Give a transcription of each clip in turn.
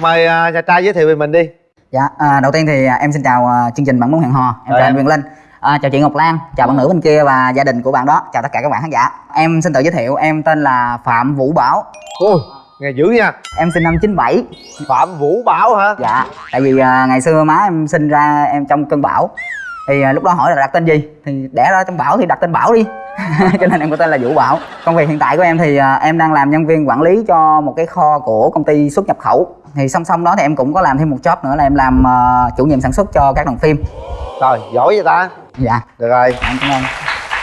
mời à, nhà trai giới thiệu về mình đi. Dạ, à, đầu tiên thì à, em xin chào à, chương trình Bạn muốn hẹn hò. Em Chào anh Quyền Linh. À, Chào chị Ngọc Lan, chào bạn nữ bên kia và gia đình của bạn đó. Chào tất cả các bạn khán giả. Em xin tự giới thiệu, em tên là Phạm Vũ Bảo. Ôi nghe dữ nha. Em sinh năm 97 phạm vũ bảo hả? Dạ, tại vì à, ngày xưa má em sinh ra em trong cơn bão. Thì à, lúc đó hỏi là đặt tên gì? Thì đẻ ra trong bão thì đặt tên Bảo đi. Cho nên em có tên là Vũ Bảo. Công việc hiện tại của em thì à, em đang làm nhân viên quản lý cho một cái kho của công ty xuất nhập khẩu Thì song song đó thì em cũng có làm thêm một job nữa là em làm à, chủ nhiệm sản xuất cho các đoàn phim. Trời giỏi vậy ta. Dạ, được rồi. Em cảm ơn.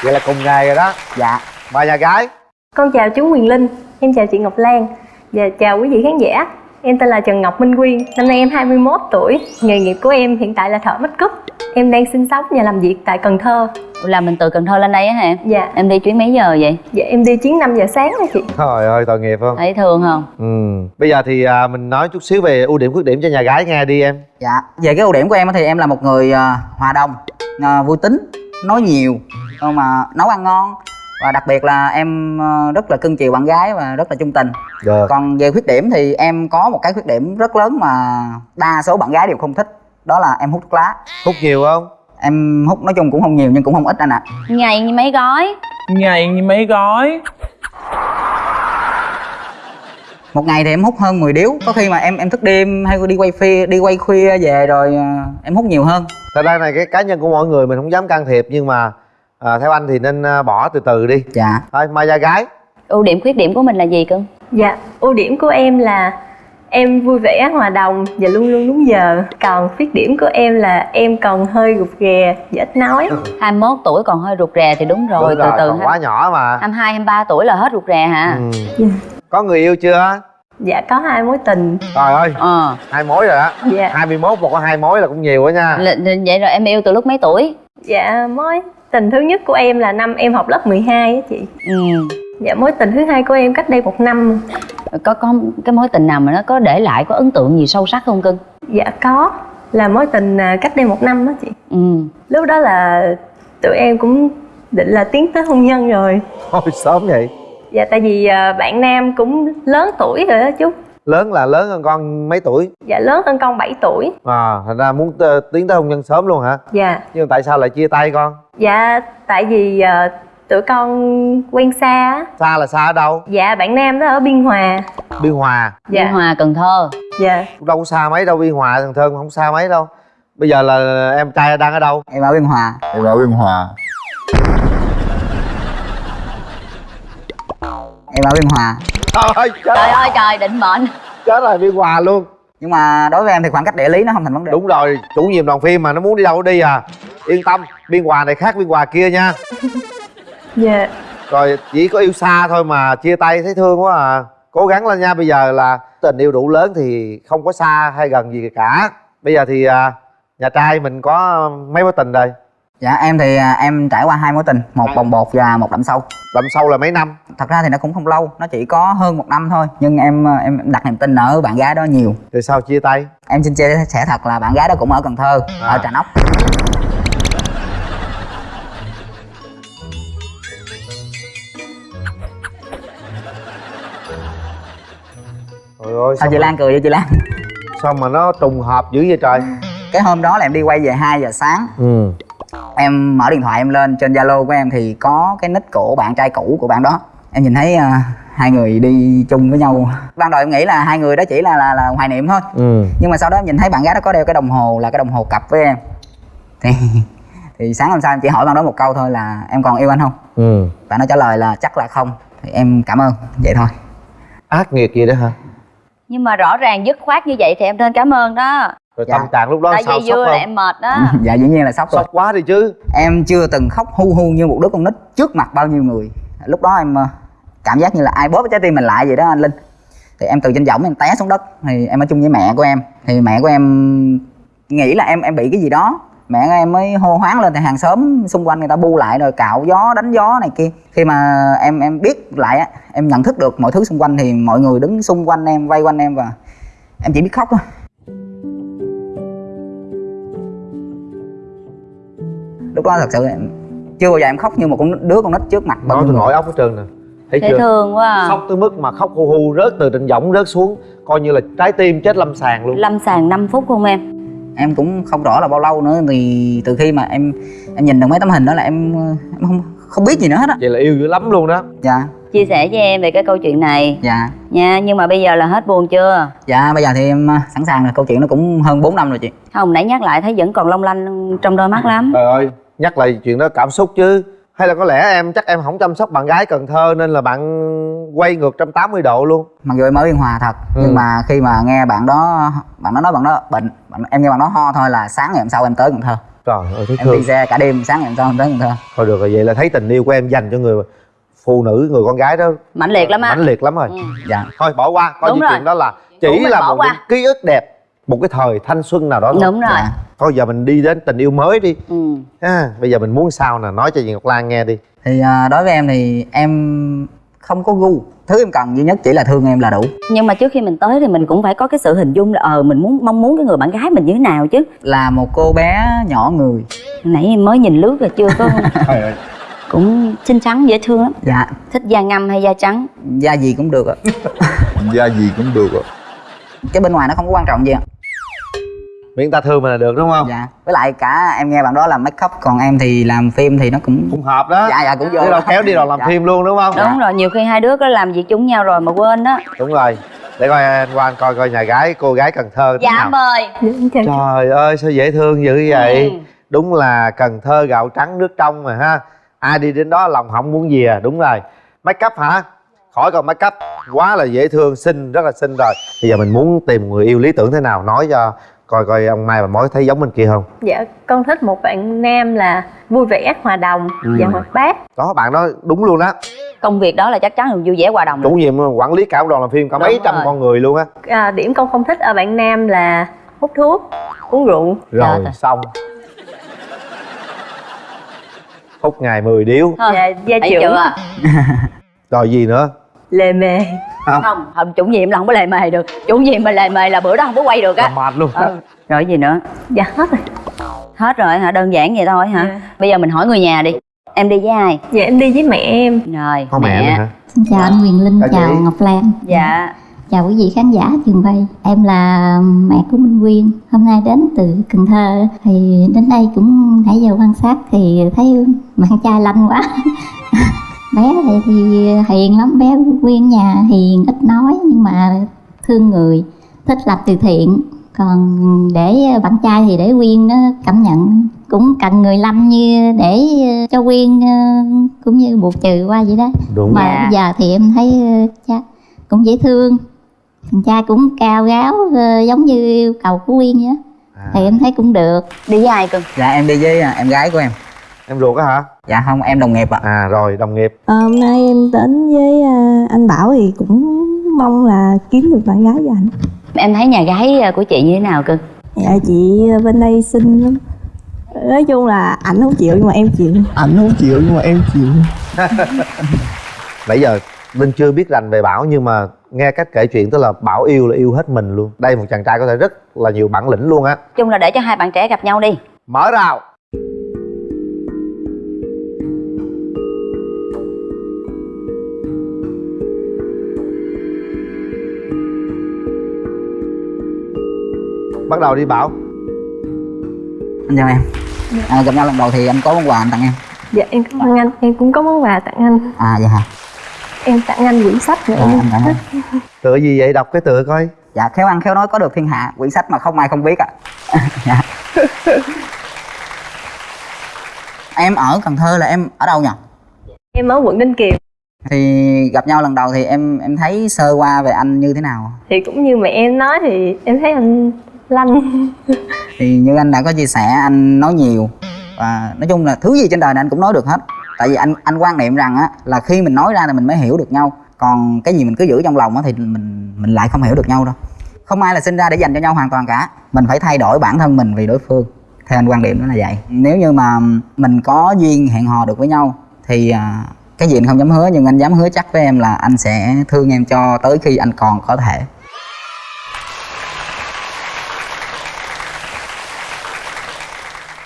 Vậy là cùng ngày rồi đó. Dạ, mời nhà gái. Con chào chú Quyền Linh, em chào chị Ngọc Lan. Và chào quý vị khán giả. Em tên là Trần Ngọc Minh Quyên, năm nay em 21 tuổi. Nghề nghiệp của em hiện tại là thợ make up. Em đang sinh sống và làm việc tại Cần Thơ. Là mình từ Cần Thơ lên đây á hả? Dạ, Em đi chuyến mấy giờ vậy? dạ em đi chuyến 5 giờ sáng đó chị. trời ơi tội nghiệp không Thấy thương không? ừ bây giờ thì à, mình nói chút xíu về ưu điểm khuyết điểm cho nhà gái nghe đi em dạ Về cái ưu điểm của em á thì em là một người à, hòa đồng, à, vui tính, nói nhiều mà nấu ăn ngon Và đặc biệt là em à, rất là cưng chiều bạn gái và rất là chung tình. Được Còn về khuyết điểm thì em có một cái khuyết điểm rất lớn mà đa số bạn gái đều không thích Đó là em hút thuốc lá. Hút nhiều không? Em hút nói chung cũng không nhiều nhưng cũng không ít anh ạ. Ngày như mấy gói? ngày như mấy gói. Một ngày thì em hút hơn 10 điếu. Có khi mà em em thức đêm hay đi quay phim đi quay khuya về rồi à, em hút nhiều hơn. Thật ra này cái cá nhân của mọi người mình không dám can thiệp nhưng mà à, theo anh thì nên à, bỏ từ từ đi Dạ thôi mời nhà gái Ưu điểm khuyết điểm của mình là gì cưng? Dạ, ưu điểm của em là em vui vẻ, hòa đồng và luôn luôn đúng giờ. Còn khuyết điểm của em là em còn hơi rụt rè và ít nói. 21 tuổi còn hơi rụt rè thì đúng rồi, Đúng từ rồi, từ còn quá nhỏ mà 22, 23 tuổi là hết rụt rè hả? ừ. Dạ. có người yêu chưa Dạ, có hai mối tình. trời ơi Ờ, hai mối rồi đó Dạ, 21 mà có hai mối là cũng nhiều á nha L- vậy rồi em yêu từ lúc mấy tuổi? dạ mối tình thứ nhất của em là năm em học lớp 12 á chị. Ừ. Dạ, mối tình thứ hai của em cách đây một năm. Có có cái mối tình nào mà nó có để lại có ấn tượng gì sâu sắc không cưng? Dạ có là mối tình à, cách đây một năm đó chị Ừ. Lúc đó là tụi em cũng định là tiến tới hôn nhân rồi thôi sớm vậy Dạ tại vì à, bạn nam cũng lớn tuổi rồi đó chú lớn là lớn hơn con mấy tuổi? Dạ lớn hơn con 7 tuổi. À thành ra muốn tiến tới hôn nhân sớm luôn hả? Dạ. Nhưng tại sao lại chia tay con? Dạ tại vì à, tụi con quen xa á. Xa là xa ở đâu? Dạ bạn nam đó ở Biên Hòa. Biên hòa. Biên Dạ Hòa, Cần Thơ. Dạ. Cũng đâu có xa mấy đâu biên hòa thằng thơm không xa mấy đâu. Bây giờ là em trai đang ở đâu? Em ở Biên Hòa. Em ở Biên Hòa. Em ở Biên Hòa trời ơi chết, Trời ơi trời, định mệnh. chết rồi biên hòa luôn. Nhưng mà đối với em thì khoảng cách địa lý nó không thành vấn đề. Đúng rồi chủ nhiệm đoàn phim mà nó muốn đi đâu đi à. Yên tâm biên hòa này khác biên hòa kia nha. Dạ. Rồi chỉ có yêu xa thôi mà chia tay thấy thương quá à. Cố gắng lên nha bây giờ là tình yêu đủ lớn thì không có xa hay gần gì cả. Bây giờ thì à, nhà trai mình có mấy mối tình rồi Dạ em thì à, em trải qua hai mối tình Một bồng bột và một đậm sâu. Đậm sâu là mấy năm? Thật ra thì nó cũng không lâu Nó chỉ có hơn một năm thôi Nhưng em à, em đặt niềm tin ở bạn gái đó nhiều. Rồi sao chia tay? Em xin chia sẻ thật là bạn gái đó cũng ở Cần Thơ À. Ở Trà Nóc. Trời ơi Sao chị Lan cười vậy chị Lan? Sao mà nó trùng hợp dữ vậy trời? Cái hôm đó là em đi quay về 2 giờ sáng. Ừ Em mở điện thoại em lên trên Zalo của em Thì có cái nick của bạn trai cũ của bạn đó. Em nhìn thấy à, hai người đi chung với nhau. Ban đầu em nghĩ là hai người đó chỉ là là, là hoài niệm thôi. Ừ. Nhưng mà sau đó em nhìn thấy bạn gái đó có đeo cái đồng hồ là cái đồng hồ cặp với em. Thì thì sáng hôm sau em chỉ hỏi bạn đó một câu thôi là em còn yêu anh không? Ừ. Bạn nó trả lời là chắc là không. Thì em cảm ơn. Vậy thôi. Ác nghiệt gì đó hả? Nhưng mà rõ ràng dứt khoát như vậy thì em nên cảm ơn đó rồi Dạ. tâm trạng lúc đó Tại sao vì sốc vừa là không? em mệt đó. Dạ dĩ nhiên là sốc rồi. Sốc quá đi chứ. Em chưa từng khóc hu hu như một đứa con nít trước mặt bao nhiêu người. Lúc đó em ờ, cảm giác như là ai bóp cái trái tim mình lại vậy đó anh linh. Thì em từ trên võng em té xuống đất. Thì em ở chung với mẹ của em. Thì mẹ của em nghĩ là em em bị cái gì đó. Mẹ của em mới hô hoáng lên thì hàng xóm xung quanh người ta bu lại rồi cạo gió đánh gió này kia. Khi mà em em biết lại á em nhận thức được mọi thứ xung quanh thì mọi người đứng xung quanh em vây quanh em và em chỉ biết khóc thôi lúc đó thật sự em chưa bao giờ em khóc như một con đứa con nít trước mặt. Bao tôi nổi óc hết trơn nè. Thấy dễ chưa? thương quá à. khóc tới mức mà khóc hu hu rớt từ trên võng rớt xuống coi như là trái tim chết lâm sàng luôn. Lâm sàng 5 phút không em? Em cũng không rõ là bao lâu nữa thì từ khi mà em em nhìn được mấy tấm hình đó là em em không không biết gì nữa hết á. Vậy là yêu dữ lắm luôn đó. Dạ. Chia sẻ với em về cái câu chuyện này. Dạ. Nha nhưng mà bây giờ là hết buồn chưa? Dạ bây giờ thì em à, sẵn sàng rồi. Câu chuyện nó cũng hơn 4 năm rồi chị. Không nãy nhắc lại thấy vẫn còn long lanh trong đôi mắt lắm. Trời ơi nhắc lại chuyện đó cảm xúc chứ. Hay là có lẽ em chắc em không chăm sóc bạn gái Cần Thơ nên là bạn quay ngược 180 độ luôn. Mặc dù em ở biên hòa thật Ừ. nhưng mà khi mà nghe bạn đó bạn đó nói bạn đó bệnh bạn, em nghe bạn đó ho thôi là sáng ngày hôm sau em tới cần thơ. Trời ơi thấy em thương. đi xe cả đêm sáng ngày hôm sau em tới cần thơ. Thôi được rồi vậy là thấy tình yêu của em dành cho người phụ nữ người con gái đó mãnh liệt lắm á. mãnh liệt lắm rồi. Ừ. dạ. Thôi bỏ qua coi Đúng như rồi. chuyện đó là chỉ là một qua. những ký ức đẹp một cái thời thanh xuân nào đó thôi. Đúng rồi. Dạ. thôi giờ mình đi đến tình yêu mới đi. Ừ. ha bây giờ mình muốn sao nè? Nói cho chị Ngọc Lan nghe đi. Thì à, đối với em thì em không có gu. Thứ em cần duy nhất chỉ là thương em là đủ. Nhưng mà trước khi mình tới thì mình cũng phải có cái sự hình dung là ờ mình muốn mong muốn cái người bạn gái mình như thế nào chứ. Là một cô bé nhỏ người. Nãy em mới nhìn lướt rồi chưa có cũng xinh xắn dễ thương lắm. Dạ. Thích da ngâm hay da trắng? Da gì cũng được ạ. Da gì cũng được ạ. Cái bên ngoài nó không có quan trọng gì ạ miễn ta thương mình là được đúng không? Dạ. Với lại cả em nghe bạn đó làm make up còn em thì làm phim thì nó cũng cũng hợp đó. Dạ dạ cũng vô. đâu kéo đi đoàn làm Dạ. phim luôn đúng không? Đúng rồi nhiều khi hai đứa có làm việc chung nhau rồi mà quên đó đúng rồi. Để coi anh Quang coi coi nhà gái cô gái Cần Thơ dạ nào. mời Dạ, trời ơi sao dễ thương dữ vậy? Ừ. đúng là Cần Thơ gạo trắng nước trong mà ha. Ai đi đến đó lòng không muốn gì à? Đúng rồi. Make up hả? Khỏi còn make up. Quá là dễ thương xinh rất là xinh rồi. Bây giờ mình muốn tìm người yêu lý tưởng thế nào nói cho coi coi ông Mai và Mối thấy giống bên kia không? Dạ con thích một bạn nam là vui vẻ hòa đồng Ừ. và hoạt bát đó bạn đó đúng luôn đó công việc đó là chắc chắn là vui vẻ hòa đồng chủ nhiệm quản lý cả một đoàn làm phim cả Đúng mấy trăm rồi. con người luôn á. À, điểm con không thích ở bạn nam là hút thuốc uống rượu. Rồi Trời ơi. xong. Hút ngày 10 điếu. Thấy trưởng. chưa? Rồi gì nữa lề mề không. Không chủ nhiệm là không có lề mề được. Chủ nhiệm mà lề mề là bữa đó không có quay được á. Mệt luôn. Ừ. rồi gì nữa? Dạ hết rồi. Hết rồi hả? Đơn giản vậy thôi hả? Dạ. bây giờ mình hỏi người nhà đi. Em đi với ai? Dạ em đi với mẹ em. Rồi có mẹ nữa hả? Xin chào anh Quyền Linh, Chào chào chị. Ngọc Lan. Dạ. Chào quý vị khán giả trường quay. Em là mẹ của Minh Quyên. Hôm nay đến từ Cần Thơ. Thì đến đây cũng nãy giờ quan sát Thì thấy bạn trai lanh quá Bé này thì hiền lắm. Bé Quyên nhà hiền, ít nói Nhưng mà thương người Thích làm từ thiện. Còn để bạn trai thì để Quyên nó cảm nhận Cũng cần người lâm như để cho Quyên cũng như buộc trừ qua vậy đó. Đúng mà bây giờ thì em thấy cha cũng dễ thương. Thằng cha cũng cao ráo ờ, giống như yêu cầu của Quyên vậy á. à, thì em thấy cũng được. Đi với ai cưng dạ em đi với à, em gái của em em ruột á hả? Dạ không em đồng nghiệp ạ. À rồi đồng nghiệp. Ờ, hôm nay em đến với à, anh Bảo thì cũng mong là kiếm được bạn gái cho anh. em thấy nhà gái ờ, của chị như thế nào cưng Dạ chị bên đây xinh lắm. Nói chung là ảnh không chịu nhưng mà em chịu. anh không chịu nhưng mà em chịu. Nãy giờ linh chưa biết rành về bảo nhưng mà nghe cách kể chuyện tức là bảo yêu là yêu hết mình luôn. Đây một chàng trai có thể rất là nhiều bản lĩnh luôn á. Chung là để cho hai bạn trẻ gặp nhau đi. Mở rào bắt đầu đi bảo. Anh chào em. À, gặp nhau lần đầu thì anh có món quà anh tặng em. Dạ em cảm ơn anh. Em cũng có món quà tặng anh. À dạ hả? Em tặng anh quyển sách nữa. Dạ, em anh. Cảm ơn. thích tựa gì vậy? Đọc cái tựa coi. Dạ khéo ăn khéo nói có được thiên hạ. Quyển sách mà không ai không biết ạ. Dạ. em ở cần thơ là em ở đâu nhỉ? Em ở quận ninh kiều. Thì gặp nhau lần đầu thì em em thấy sơ qua về anh như thế nào? Thì cũng như mẹ em nói thì em thấy anh lanh. Thì như anh đã có chia sẻ, anh nói nhiều. Và nói chung là thứ gì trên đời này anh cũng nói được hết. Tại vì anh anh quan niệm rằng á, là khi mình nói ra thì mình mới hiểu được nhau. Còn cái gì mình cứ giữ trong lòng á thì mình mình lại không hiểu được nhau đâu. Không ai là sinh ra để dành cho nhau hoàn toàn cả. Mình phải thay đổi bản thân mình vì đối phương. Theo anh quan điểm đó là vậy. Nếu như mà mình có duyên hẹn hò được với nhau, thì à, cái gì anh không dám hứa, nhưng anh dám hứa chắc với em là anh sẽ thương em cho tới khi anh còn có thể.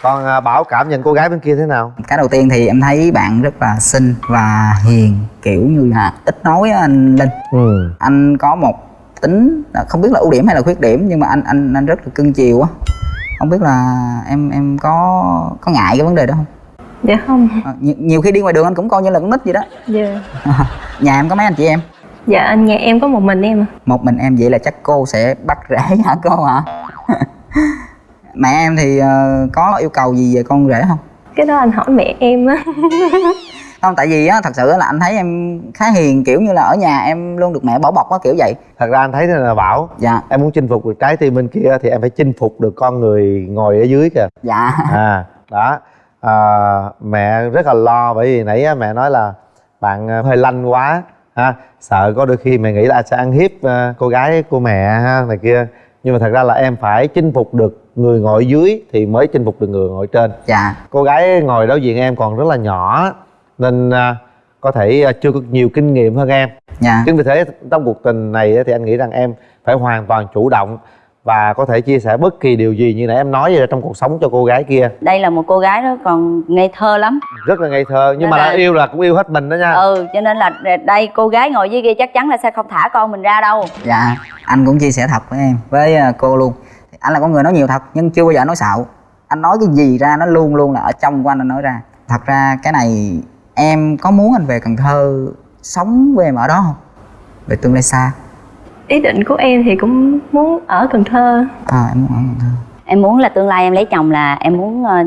Còn à, bảo cảm nhận cô gái bên kia thế nào? Cái đầu tiên thì em thấy bạn rất là xinh và hiền kiểu như là ít nói á anh linh. Ừ. Anh có một tính là không biết là ưu điểm hay là khuyết điểm nhưng mà anh anh anh rất là cưng chiều á. Không biết là em em có có ngại cái vấn đề đó không? Dạ không. À, nhiều, nhiều khi đi ngoài đường anh cũng coi như là con nít vậy đó. Dạ. Nhà em có mấy anh chị em? Dạ anh nhà em có một mình em à một mình em vậy là chắc cô sẽ bắt rễ hả cô hả mẹ em thì ờ, có yêu cầu gì về con rể không? Cái đó anh hỏi mẹ em á. Không tại vì á thật sự là anh thấy em khá hiền kiểu như là ở nhà em luôn được mẹ bảo bọc á kiểu vậy. Thật ra anh thấy là bảo dạ. Em muốn chinh phục được trái tim bên kia thì em phải chinh phục được con người ngồi ở dưới kìa. Dạ. À đó. À, mẹ rất là lo bởi vì nãy á, mẹ nói là bạn à, hơi lanh quá ha sợ có đôi khi mẹ nghĩ là sẽ ăn hiếp à, cô gái của mẹ ha? này kia nhưng mà thật ra là em phải chinh phục được người ngồi dưới thì mới chinh phục được người ngồi trên. Dạ. Cô gái ngồi đối diện em còn rất là nhỏ nên à, có thể à, chưa có nhiều kinh nghiệm hơn em. Dạ. Chính vì thế trong cuộc tình này thì anh nghĩ rằng em phải hoàn toàn chủ động và có thể chia sẻ bất kỳ điều gì như nãy em nói vậy trong cuộc sống cho cô gái kia. Đây là một cô gái đó còn ngây thơ lắm. Rất là ngây thơ nhưng mà Nên đã là- yêu là cũng yêu hết mình đó nha. Ừ cho nên là đây cô gái ngồi dưới kia chắc chắn là sẽ không thả con mình ra đâu. Dạ anh cũng chia sẻ thật với em với ờ, cô luôn. Anh là con người nói nhiều thật nhưng chưa bao giờ nói xạo. Anh nói cái gì ra nó luôn luôn là ở trong của anh anh nói ra. Thật ra cái này em có muốn anh về cần thơ sống với em ở đó không? Về tương lai xa ý định của em thì cũng muốn ở cần thơ. À em muốn ở cần thơ. Em muốn là tương lai em lấy chồng là em muốn ờ,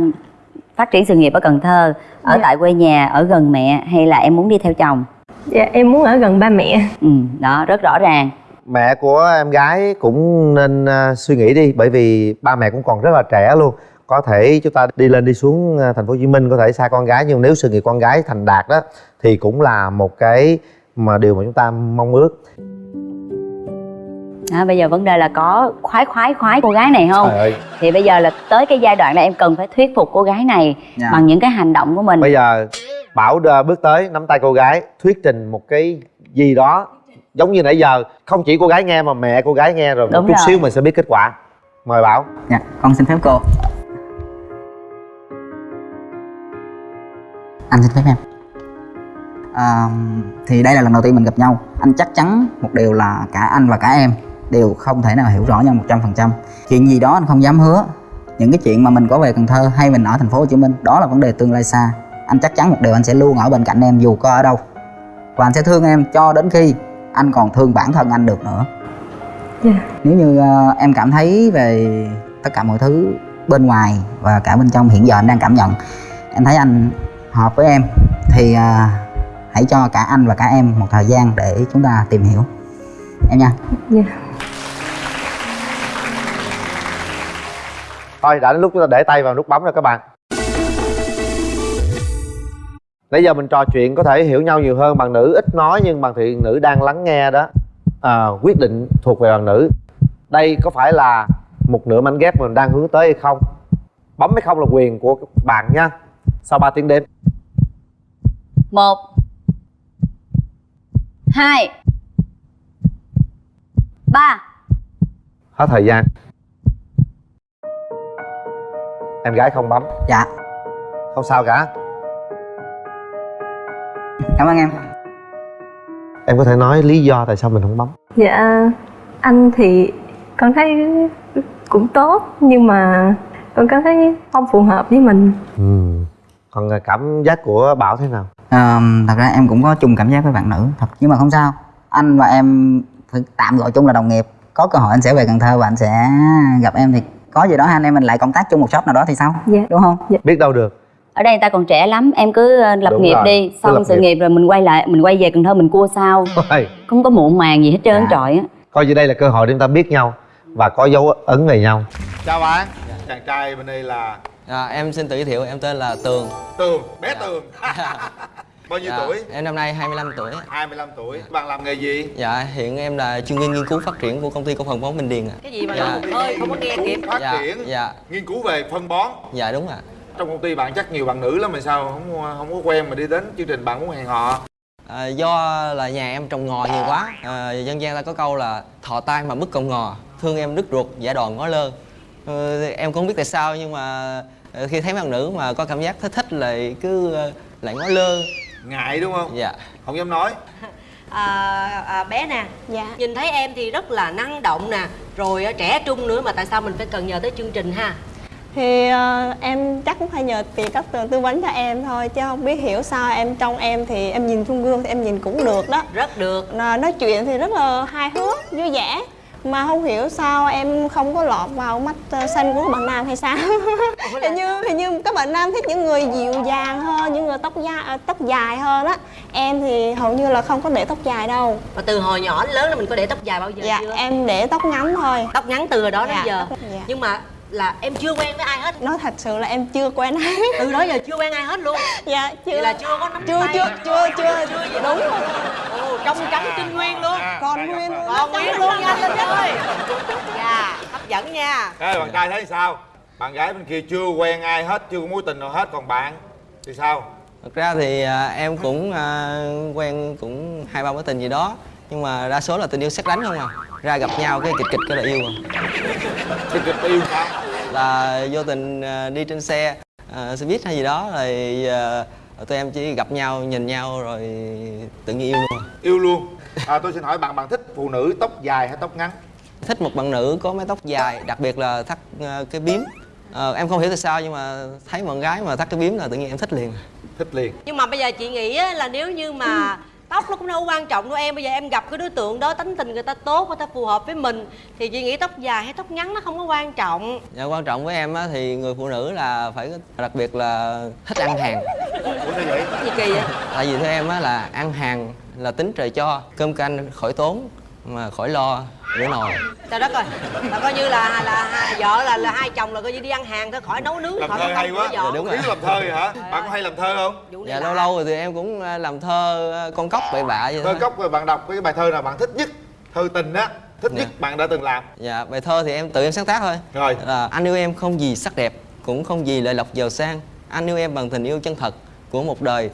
phát triển sự nghiệp ở Cần Thơ ở Dạ. tại quê nhà ở gần mẹ hay là em muốn đi theo chồng? Dạ em muốn ở gần ba mẹ. Ừ đó rất rõ ràng. Mẹ của em gái cũng nên à, suy nghĩ đi bởi vì ba mẹ cũng còn rất là trẻ luôn. Có thể chúng ta đi lên đi xuống à, thành phố Hồ Chí Minh có thể xa con gái nhưng nếu sự nghiệp con gái thành đạt đó thì cũng là một cái mà điều mà chúng ta mong ước đó, bây giờ vấn đề là có khoái khoái khoái cô gái này không? Trời ơi. Thì bây giờ là tới cái giai đoạn là em cần phải thuyết phục cô gái này Dạ. bằng những cái hành động của mình. Bây giờ bảo bước tới nắm tay cô gái thuyết trình một cái gì đó giống như nãy giờ. Không chỉ cô gái nghe mà mẹ cô gái nghe rồi một Đúng chút rồi. xíu mình sẽ biết kết quả. Mời bảo. Dạ con xin phép cô. Anh xin phép em. À, thì đây là lần đầu tiên mình gặp nhau. Anh chắc chắn một điều là cả anh và cả em đều không thể nào hiểu rõ nhau một trăm phần trăm. Chuyện gì đó anh không dám hứa. Những cái chuyện mà mình có về Cần Thơ hay mình ở thành phố Hồ Chí Minh đó là vấn đề tương lai xa. Anh chắc chắn một điều anh sẽ luôn ở bên cạnh em dù có ở đâu. Và anh sẽ thương em cho đến khi anh còn thương bản thân anh được nữa. Dạ. nếu như ờ, em cảm thấy về tất cả mọi thứ bên ngoài và cả bên trong hiện giờ anh đang cảm nhận em thấy anh hợp với em thì ờ, hãy cho cả anh và cả em một thời gian để chúng ta tìm hiểu. Em nha. Dạ thôi đã đến lúc chúng ta để tay vào nút bấm rồi các bạn. Nãy giờ mình trò chuyện có thể hiểu nhau nhiều hơn bằng nữ ít nói nhưng bằng thị nữ đang lắng nghe đó. À, quyết định thuộc về bằng nữ. Đây có phải là một nửa mảnh ghép mình đang hướng tới hay không? Bấm hay không là quyền của các bạn nha. Sau 3 tiếng đếm. Một. Hai. Ba. Hết thời gian em gái không bấm. Dạ. Không sao cả. Cảm ơn em. Em có thể nói lý do tại sao mình không bấm. Dạ anh thì con thấy cũng tốt nhưng mà con cảm thấy không phù hợp với mình. Ừ. còn cảm giác của bảo thế nào? Ờ, thật ra em cũng có chung cảm giác với bạn nữ thật. Nhưng mà không sao. Anh và em phải tạm gọi chung là đồng nghiệp. Có cơ hội anh sẽ về Cần Thơ và anh sẽ gặp em thì có gì đó hai anh em mình lại công tác chung một shop nào đó thì sao? Dạ. đúng không? Biết đâu được. Ở đây người ta còn trẻ lắm em cứ ờ, lập Đúng nghiệp rồi, đi xong sự nghiệp. nghiệp rồi mình quay lại mình quay về Cần Thơ mình cua sao. Không có muộn màng gì hết trơn Dạ. trọi á. Coi như đây là cơ hội để chúng ta biết nhau và có dấu ấn về nhau. Chào bạn. Chàng trai bên đây là? Dạ, em xin tự giới thiệu, em tên là Tường. Tường bé tường bao nhiêu Dạ, tuổi? Em năm nay 25 tuổi 25 tuổi. Bạn làm nghề gì? Dạ, hiện em là chuyên viên nghiên cứu phát triển của công ty cổ phần bóng Bình Điền ạ. Cái gì mà Dạ. ơi không có nghe kịp phát Dạ, triển dạ, nghiên cứu về phân bón. Dạ đúng ạ. Trong công ty bạn chắc nhiều bạn nữ lắm mà sao không không có quen mà đi đến chương trình bạn muốn hẹn hò? À, Do là nhà em trồng ngò nhiều quá. À, Dân gian ta có câu là thọ tai mà mất cọng ngò Thương em đứt ruột, giả đòn ngó lơ. Ờ, Em cũng không biết tại sao nhưng mà Ờ, khi thấy bạn nữ mà có cảm giác thích thích là cứ ờ, lại ngó lơ ngại đúng không? Dạ. Không dám nói. À, à, bé nè Dạ. nhìn thấy em thì rất là năng động nè. Rồi à, trẻ trung nữa mà tại sao mình phải cần nhờ tới chương trình ha? Thì ờ, em chắc cũng phải nhờ chị cấp tường tư vấn cho em thôi Chứ không biết hiểu sao em trong em thì em nhìn trong gương thì em nhìn cũng được đó. Rất được. Nó- Nói chuyện thì rất là hài hước, vui vẻ mà không hiểu sao em không có lọt vào mắt ờ, xanh của các bạn nam hay sao? Hình như hình như các bạn nam thích những người dịu dàng hơn những người tóc da à, tóc dài hơn á. Em thì hầu như là không có để tóc dài đâu. Mà từ hồi nhỏ đến lớn là mình có để tóc dài bao giờ dạ chưa? em để tóc ngắn thôi. Tóc ngắn từ hồi đó đến Dạ, giờ. Tóc- dạ. nhưng mà là em chưa quen với ai hết. Nói thật sự là em chưa quen ai. Từ đó giờ chưa quen ai hết luôn. Dạ chưa. Vậy là chưa có nắm chưa tay. chưa chưa chưa, chưa. đúng. rồi trong trắng trinh nguyên luôn. Còn nguyên luôn. Còn nguyên luôn nha anh Linh ơi. Dạ hấp dẫn nha. Ê, bạn trai thấy sao? Bạn gái bên kia chưa quen ai hết chưa có mối tình nào hết còn bạn thì sao? Thật ra thì à, em cũng à, quen cũng hai ba mối tình gì đó nhưng mà đa số là tình yêu xét đánh không à. Ra gặp nhau cái kịch kịch cái là yêu à. Kịch kịch yêu sao là vô tình à, đi trên xe à, xe buýt hay gì đó rồi à, tụi em chỉ gặp nhau nhìn nhau rồi tự nhiên yêu luôn yêu luôn. À, tôi xin hỏi bạn bạn thích phụ nữ tóc dài hay tóc ngắn? Thích một bạn nữ có mái tóc dài đặc biệt là thắt à, cái bím Ờ, em không hiểu tại sao nhưng mà thấy bạn gái mà thắt cái bím là tự nhiên em thích liền. Thích liền. Nhưng mà bây giờ chị nghĩ á, là nếu như mà tóc nó cũng đâu quan trọng đâu em. Bây giờ em gặp cái đối tượng đó tánh tình người ta tốt người ta phù hợp với mình thì chị nghĩ tóc dài hay tóc ngắn nó không có quan trọng. Dạ, quan trọng với em á, thì người phụ nữ là phải đặc biệt là thích ăn hàng. Ủa sao vậy? Gì kỳ vậy? Tại vì theo em á là ăn hàng là tính trời cho cơm canh khỏi tốn mà khỏi lo rửa nồi trời đất ơi là coi như là là hai vợ là là hai chồng là coi như đi ăn hàng thôi khỏi nấu nướng làm khỏi thơ hay quá. Dạ, đúng rồi. biết làm thơ vậy hả? Bạn có hay làm thơ không? Dạ lâu lâu rồi thì em cũng à, làm thơ à, con cóc bậy bạ vậy thơ thôi. cốc rồi bạn đọc cái bài thơ nào bạn thích nhất? Thơ tình á thích Dạ. nhất bạn đã từng làm. Dạ bài thơ thì em tự em sáng tác thôi. Rồi. Là anh yêu em không gì sắc đẹp cũng không gì lợi lộc giàu sang. Anh yêu em bằng tình yêu chân thật của một đời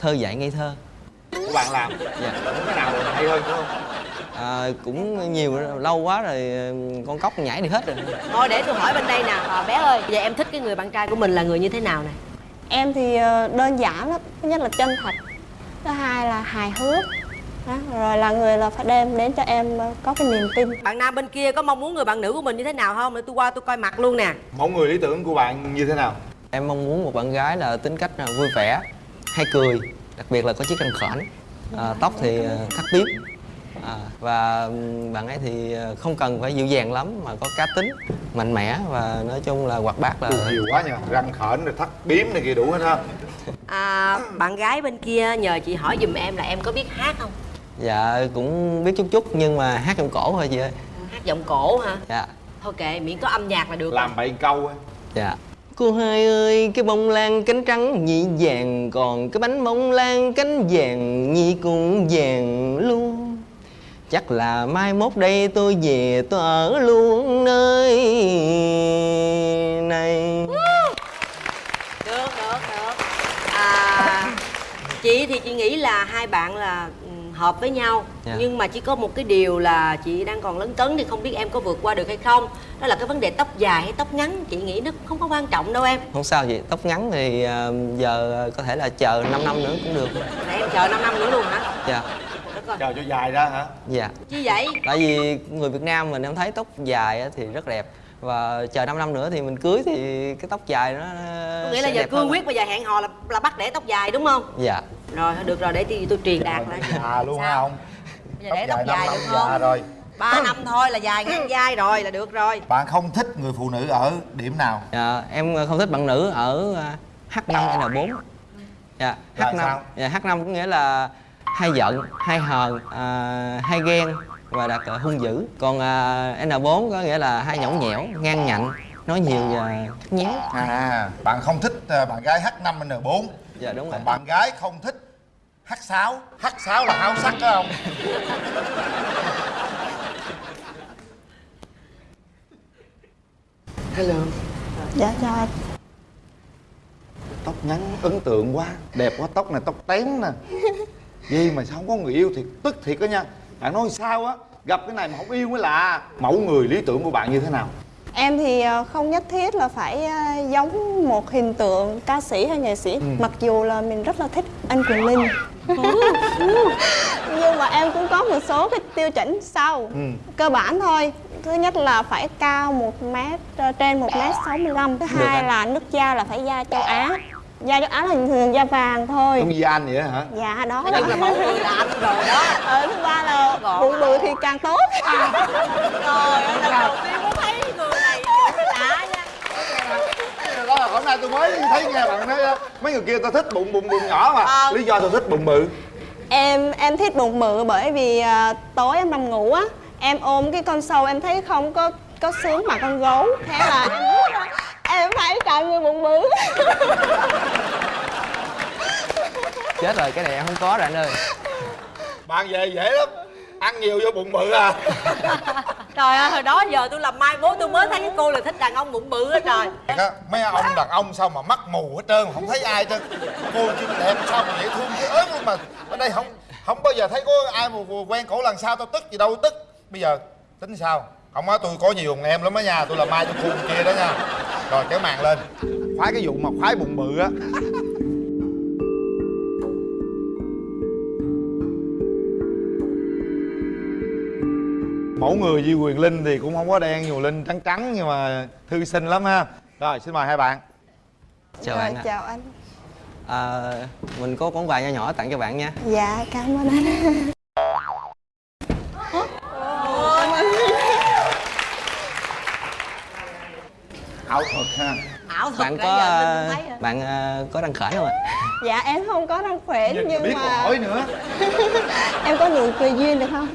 thơ dại ngây thơ. Của bạn làm. Dạ. Có cái nào hay hơn nữa không à, cũng nhiều lâu quá rồi con cóc nhảy đi hết rồi. Thôi để tôi hỏi bên đây nè à, bé ơi giờ em thích cái người bạn trai của mình là người như thế nào nè? Em thì ờ, đơn giản lắm thứ nhất là chân thật thứ hai là hài hước đó. rồi là người là phải đem đến cho em có cái niềm tin. Bạn nam bên kia có mong muốn người bạn nữ của mình như thế nào không? Để tôi qua tôi coi mặt luôn nè. Mẫu người lý tưởng của bạn như thế nào? Em mong muốn một bạn gái là tính cách là vui vẻ hay cười đặc biệt là có chiếc răng khểnh. À, tóc thì thắt bím à, và ừm, bạn ấy thì à, không cần phải dịu dàng lắm mà có cá tính mạnh mẽ và nói chung là hoạt bát là nhiều quá nha. Răng khểnh rồi thắt bím này kia đủ hết ha. À, bạn gái bên kia nhờ chị hỏi giùm em là em có biết hát không? Dạ cũng biết chút chút nhưng mà hát trong cổ thôi chị ơi. Hát giọng cổ hả? Dạ. Thôi kệ miễn có âm nhạc là được. Làm bậy câu á. Dạ. Cô hai ơi cái bông lan cánh trắng nhị vàng còn cái bánh bông lan cánh vàng nhị cũng vàng luôn chắc là mai mốt đây tôi về tôi ở luôn nơi này. Được được được. À, chị thì chị nghĩ là hai bạn là hợp với nhau. Dạ. nhưng mà chỉ có một cái điều là chị đang còn lấn cấn thì không biết em có vượt qua được hay không. Đó là cái vấn đề tóc dài hay tóc ngắn chị nghĩ nó không có quan trọng đâu em. Không sao chị tóc ngắn thì à, giờ có thể là chờ 5 năm nữa cũng được. Để em chờ 5 năm nữa luôn hả? Dạ. đất ơi chờ cho dài ra hả? Dạ. Chi vậy? Tại vì người Việt Nam mình em thấy tóc dài á thì rất đẹp. Và chờ 5 năm nữa thì mình cưới thì cái tóc dài nó có nghĩa là giờ cương quyết bây giờ hẹn hò là là bắt để tóc dài đúng không? Dạ. Rồi thôi được rồi để tôi, tôi truyền đạt lại. già luôn Sao? không? Bây giờ để tóc dài năm được không? rồi. Ba năm thôi là dài ngang vai rồi là được rồi. Bạn không thích người phụ nữ ở điểm nào? Dạ, em không thích bạn nữ ở à, H5N4 Dạ, Là H5 sao? Dạ, H5 có nghĩa là hay giận, hay hờn, à, hay ghen và đặc à, hung dữ. Còn à, N4 có nghĩa là hay nhõng nhẽo, ngang nhạnh, nói nhiều và nháo à bạn không thích ờ, bạn gái H5N4 Dạ đúng rồi. còn bạn gái không thích H6 H6 là háo sắc đó không? Hello. Dạ chào anh. Tóc ngắn ấn tượng quá. Đẹp quá tóc này tóc tém nè gì mà sao không có người yêu thì tức thiệt đó nha. Bạn nói sao á? Gặp cái này mà không yêu mới lạ mẫu người lý tưởng của bạn như thế nào? Em thì ờ, không nhất thiết là phải ờ, giống một hình tượng ca sĩ hay nghệ sĩ. Mặc dù là mình rất là thích anh Quyền Linh. Nhưng mà em cũng có một số cái tiêu chuẩn sau. Cơ bản thôi. Thứ nhất là phải cao 1 mét, ờ, trên 1 mét 65 Thứ hai anh. là nước da là phải da châu Á Da châu Á là thường thường da vàng thôi. Giống như anh vậy đó hả? Dạ đó. Nói chung là mẫu người là anh rồi đó. Ờ, thứ ba là bụng bự thì càng tốt. Trời ơi lần đầu tiên có thấy người này lạ nha. Đó là hôm nay tôi mới thấy nghe bạn nói mấy người kia tao thích bụng bụng bụng nhỏ mà. Ờ. lý do tôi thích bụng bự. Em em thích bụng bự bởi vì à, tối em nằm ngủ á Em ôm cái con sâu em thấy không có có sướng mà con gấu. Thế là em phải chọn người bụng bự chết rồi cái này em không có rồi anh ơi. Bạn về dễ lắm ăn nhiều vô bụng bự à. Trời ơi hồi đó giờ tôi làm mai bố tôi mới thấy cái cô là thích đàn ông bụng bự á trời. Á, mấy ông đàn ông sao mà mắt mù hết trơn không thấy ai hết trơn. Cô chim đẹp sao mà dễ thương dễ ớn luôn mà. Ở đây không không bao giờ thấy có ai mà quen cổ lần sau tao tức gì đâu tức. Bây giờ tính sao không á tôi có nhiều thằng em lắm á nha tôi là mai tôi khu kia đó nha. Rồi kéo màn lên. Khoái cái vụ mà khoái bụng bự á. Mẫu người như quyền linh thì cũng không có đen nhiều linh trắng trắng nhưng mà thư sinh lắm ha. Rồi xin mời hai bạn. Chào Rồi bạn ạ. chào anh. À, mình có món quà nho nhỏ tặng cho bạn nha. Dạ cảm ơn anh ảo thuật ha. Ảo thuật bạn có giờ mình không thấy hả? bạn ờ, có răng khểnh không ạ? Dạ em không có răng khỏe nhưng biết mà hỏi nữa. Em có nụ cười duyên được không?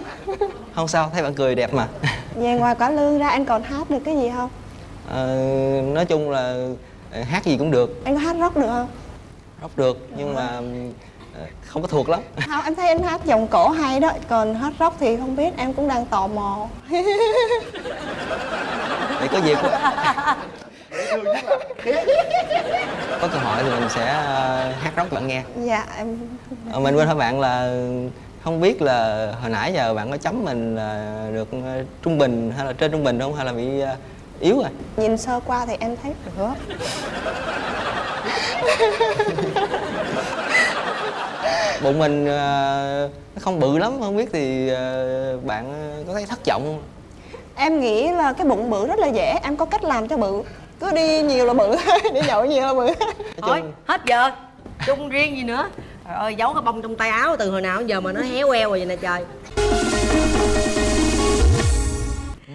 không sao thấy bạn cười đẹp mà. Về ngoài quả lương ra anh còn hát được cái gì không? Ờ, nói chung là ờ, hát gì cũng được. Anh có hát rock được không? rock được nhưng mà ờ, không có thuộc lắm. Không, em thấy anh hát giọng cổ hay đó Còn hát rock thì không biết, em cũng đang tò mò. Để có có cơ hội thì mình sẽ ờ, hát rock cho bạn nghe. Dạ em Ờ, mình quên hỏi bạn là không biết là hồi nãy giờ bạn có chấm mình là được ờ, trung bình hay là trên trung bình không? Hay là bị yếu rồi? Nhìn sơ qua thì em thấy được bụng mình nó không bự lắm không biết thì bạn có thấy thất vọng không? Em nghĩ là cái bụng bự rất là dễ, em có cách làm cho bự Cứ đi nhiều là bự, đi nhậu nhiều là bự. Thôi hết giờ. Chung riêng gì nữa? Trời ơi giấu cái bông trong tay áo từ hồi nào đến giờ mà nó héo queo rồi vậy nè trời.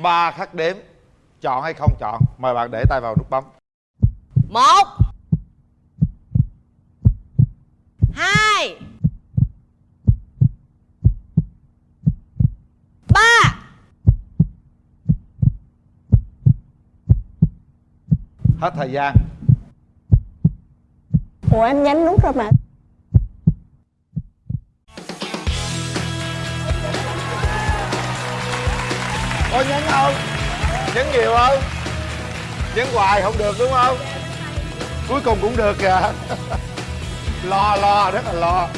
Ba khắc đếm chọn hay không chọn? Mời bạn để tay vào nút bấm. Một. Hai. Ba hết thời gian. Ủa em nhấn nút rồi mà. Có nhấn không? Nhấn nhiều không? Nhấn hoài không được đúng không? Cuối cùng cũng được kìa. Lo lo rất là lo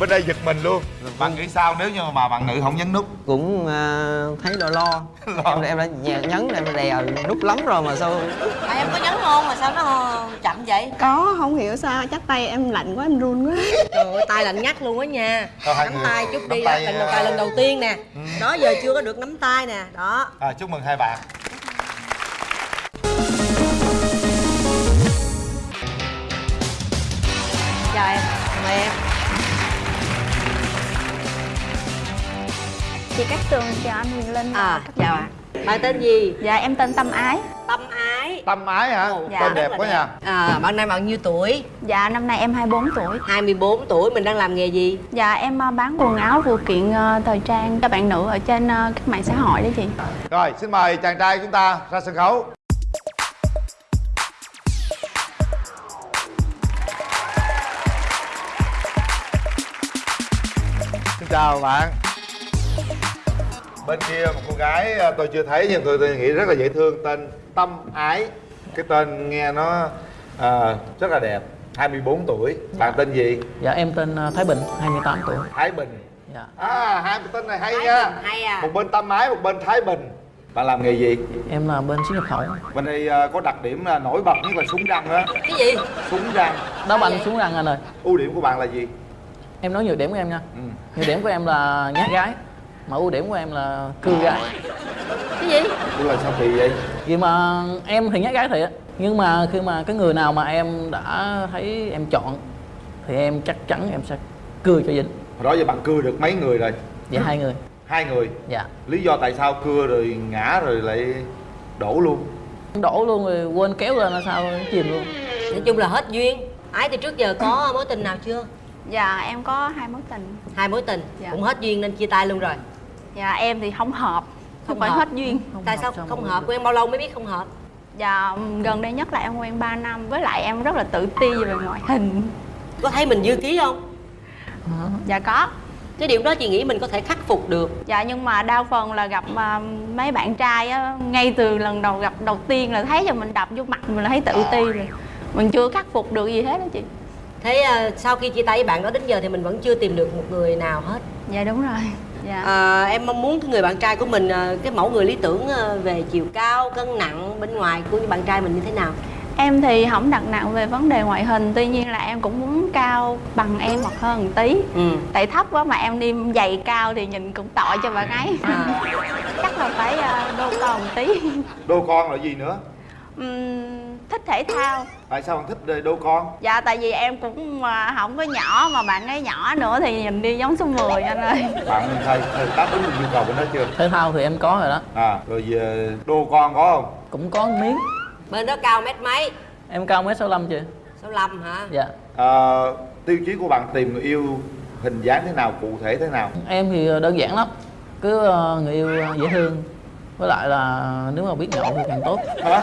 bên đây giật mình luôn. Bạn nghĩ sao nếu như mà bạn nữ không nhấn nút? Cũng ờ, thấy lo lo. Em em đã nhấn em đè nút lắm rồi mà sao à, em có nhấn không mà sao nó chậm vậy? Có, không hiểu sao, chắc tay em lạnh quá, em run quá. Trời ơi tay lạnh ngắt luôn á nha. Nắm tay chút đi tay, lần à, đầu tay lần đầu tiên nè. đó giờ chưa có được nắm tay nè. Đó. À, chúc mừng hai bạn. Chào em. Mời em Chị Cát Tường chào anh Huyền Linh à chào ạ. bạn tên gì? Dạ em tên Tâm Ái. Tâm ái. Tâm ái hả? Dạ. tên đẹp quá nha. À bạn nay bao nhiêu tuổi? Dạ năm nay em 24 tuổi. 24 tuổi mình đang làm nghề gì? Dạ em ờ, bán quần áo phụ kiện ờ, thời trang cho bạn nữ ở trên ờ, các mạng xã hội đó chị. Rồi xin mời chàng trai chúng ta ra sân khấu. Xin chào bạn bên kia một cô gái à, tôi chưa thấy nhưng tôi, tôi nghĩ rất là dễ thương tên tâm ái. Cái tên nghe nó à, rất là đẹp 24 tuổi. Bạn tên gì? Dạ em tên ờ, Thái Bình, 28 tuổi. Thái bình. Dạ. À hai cái tên này hay nha. Hay à. một bên tâm ái một bên thái bình. Bạn làm nghề gì? Em là bên xuất nhập khẩu. Bên đây à, có đặc điểm là nổi bật nhất là súng răng á. Cái gì? Súng răng. Đá banh xuống răng anh ơi. Ưu điểm của bạn là gì? Em nói nhược điểm của em nha. Ừ. nhược điểm của em là nhát gái mà ưu điểm của em là cưa gái. Cái gì? Ủa là sao kỳ vậy? Vì mà em thì nhát gái thiệt. Nhưng mà khi mà cái người nào mà em đã thấy em chọn thì em chắc chắn em sẽ cưa cho dính hồi đó giờ bạn cưa được mấy người rồi? Dạ hai người. Hai người? Dạ. Lý do tại sao cưa rồi ngã rồi lại đổ luôn? Đổ luôn rồi quên kéo lên là sao chìm luôn. Nói chung là hết duyên. Ái từ trước giờ có mối tình nào chưa? Dạ em có hai mối tình. Hai mối tình. Dạ. cũng hết duyên nên chia tay luôn rồi dạ em thì không hợp. Không phải hợp. hết duyên. Tại sao không hợp? quen bao lâu mới biết không hợp? Dạ gần đây nhất là em quen 3 năm. Với lại em rất là tự ti về ngoại hình. Có thấy mình dư ký không? Dạ có. Cái điều đó chị nghĩ mình có thể khắc phục được. Dạ nhưng mà đa phần là gặp à, mấy bạn trai á ngay từ lần đầu gặp đầu tiên là thấy cho mình đập vô mặt mình là thấy tự ti rồi. Mình chưa khắc phục được gì hết đó chị. Thế à, sau khi chia tay với bạn đó đến giờ thì mình vẫn chưa tìm được một người nào hết. Dạ đúng rồi dạ. À, em mong muốn cái người bạn trai của mình à, cái mẫu người lý tưởng à, về chiều cao cân nặng bên ngoài của bạn trai mình như thế nào? Em thì không đặt nặng về vấn đề ngoại hình Tuy nhiên là em cũng muốn cao bằng em hoặc hơn một tí. Ừ. Tại thấp quá mà em đi giày cao thì nhìn cũng tội cho bạn ấy. Chắc là phải ờ, đô con một tí. Đô con là gì nữa? Ừm, Thích thể thao. Tại sao bạn thích đô con? Dạ tại vì em cũng mà không có nhỏ mà bạn ấy nhỏ nữa thì nhìn đi giống số 10 anh ơi. Bạn thầy thầy đáp ứng được nhu cầu của nó chưa? Thể thao thì em có rồi đó. À rồi về đô con có không? Cũng có một miếng. Bên đó cao mét mấy? Em cao mét sáu chị 65 hả? Dạ. À, tiêu chí của bạn tìm người yêu hình dáng thế nào cụ thể thế nào? Em thì đơn giản lắm. Cứ người yêu dễ thương với lại là nếu mà biết nhậu thì càng tốt. Hả?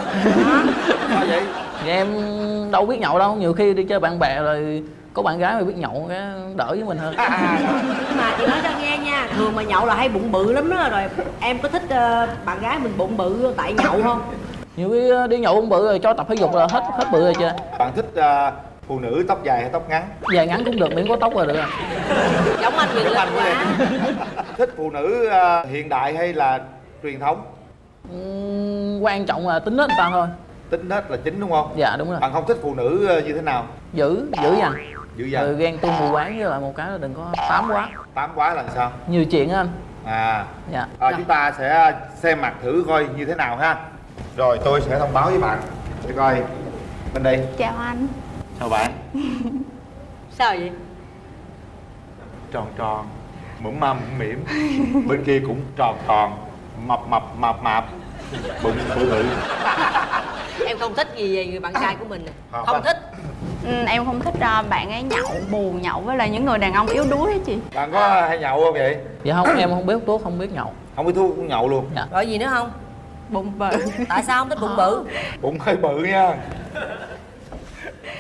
Sao vậy? Thì em đâu biết nhậu đâu nhiều khi đi chơi bạn bè rồi có bạn gái mà biết nhậu cái đỡ với mình hơn. Nhưng mà chị nói cho nghe nha thường mà nhậu là hay bụng bự lắm đó rồi em có thích ờ, bạn gái mình bụng bự tại nhậu không? Nhiều khi ờ, đi nhậu cũng bự rồi cho tập thể dục là hết hết bự rồi chưa bạn thích à, phụ nữ tóc dài hay tóc ngắn? Dài ngắn cũng được miễn có tóc là được rồi giống anh Giống Linh quá. Thích phụ nữ à, hiện đại hay là truyền thống. Ừm, quan trọng là tính hết người ta thôi. Tính hết là chính đúng không? Dạ đúng rồi. Bạn không thích phụ nữ à, như thế nào? Giữ giữ dằn. Dữ rồi dằn ghen tuông mù quáng với lại một cái là đừng có tám quá. Tám quá là sao? Nhiều chuyện anh. À, dạ. À chúng ta sẽ xem mặt thử coi như thế nào ha. Rồi tôi sẽ thông báo với bạn. Để coi. Bên đây. Chào anh. Chào bạn. Sao vậy? Tròn tròn mũm măm mũm mỉm. Bên kia cũng tròn tròn mập mập mập mạp bự bự bự em không thích gì về người bạn trai của mình nè Không không à. thích. Ừ, em không thích ờ, bạn ấy nhậu buồn nhậu với lại những người đàn ông yếu đuối hết chị. Bạn có hay nhậu không vậy? Dạ không em không biết tốt không biết nhậu. Không biết thuốc cũng nhậu luôn. Dạ. Rồi gì nữa không? Bụng bự. Tại sao không thích bụng bự? Bụng hơi bự nha.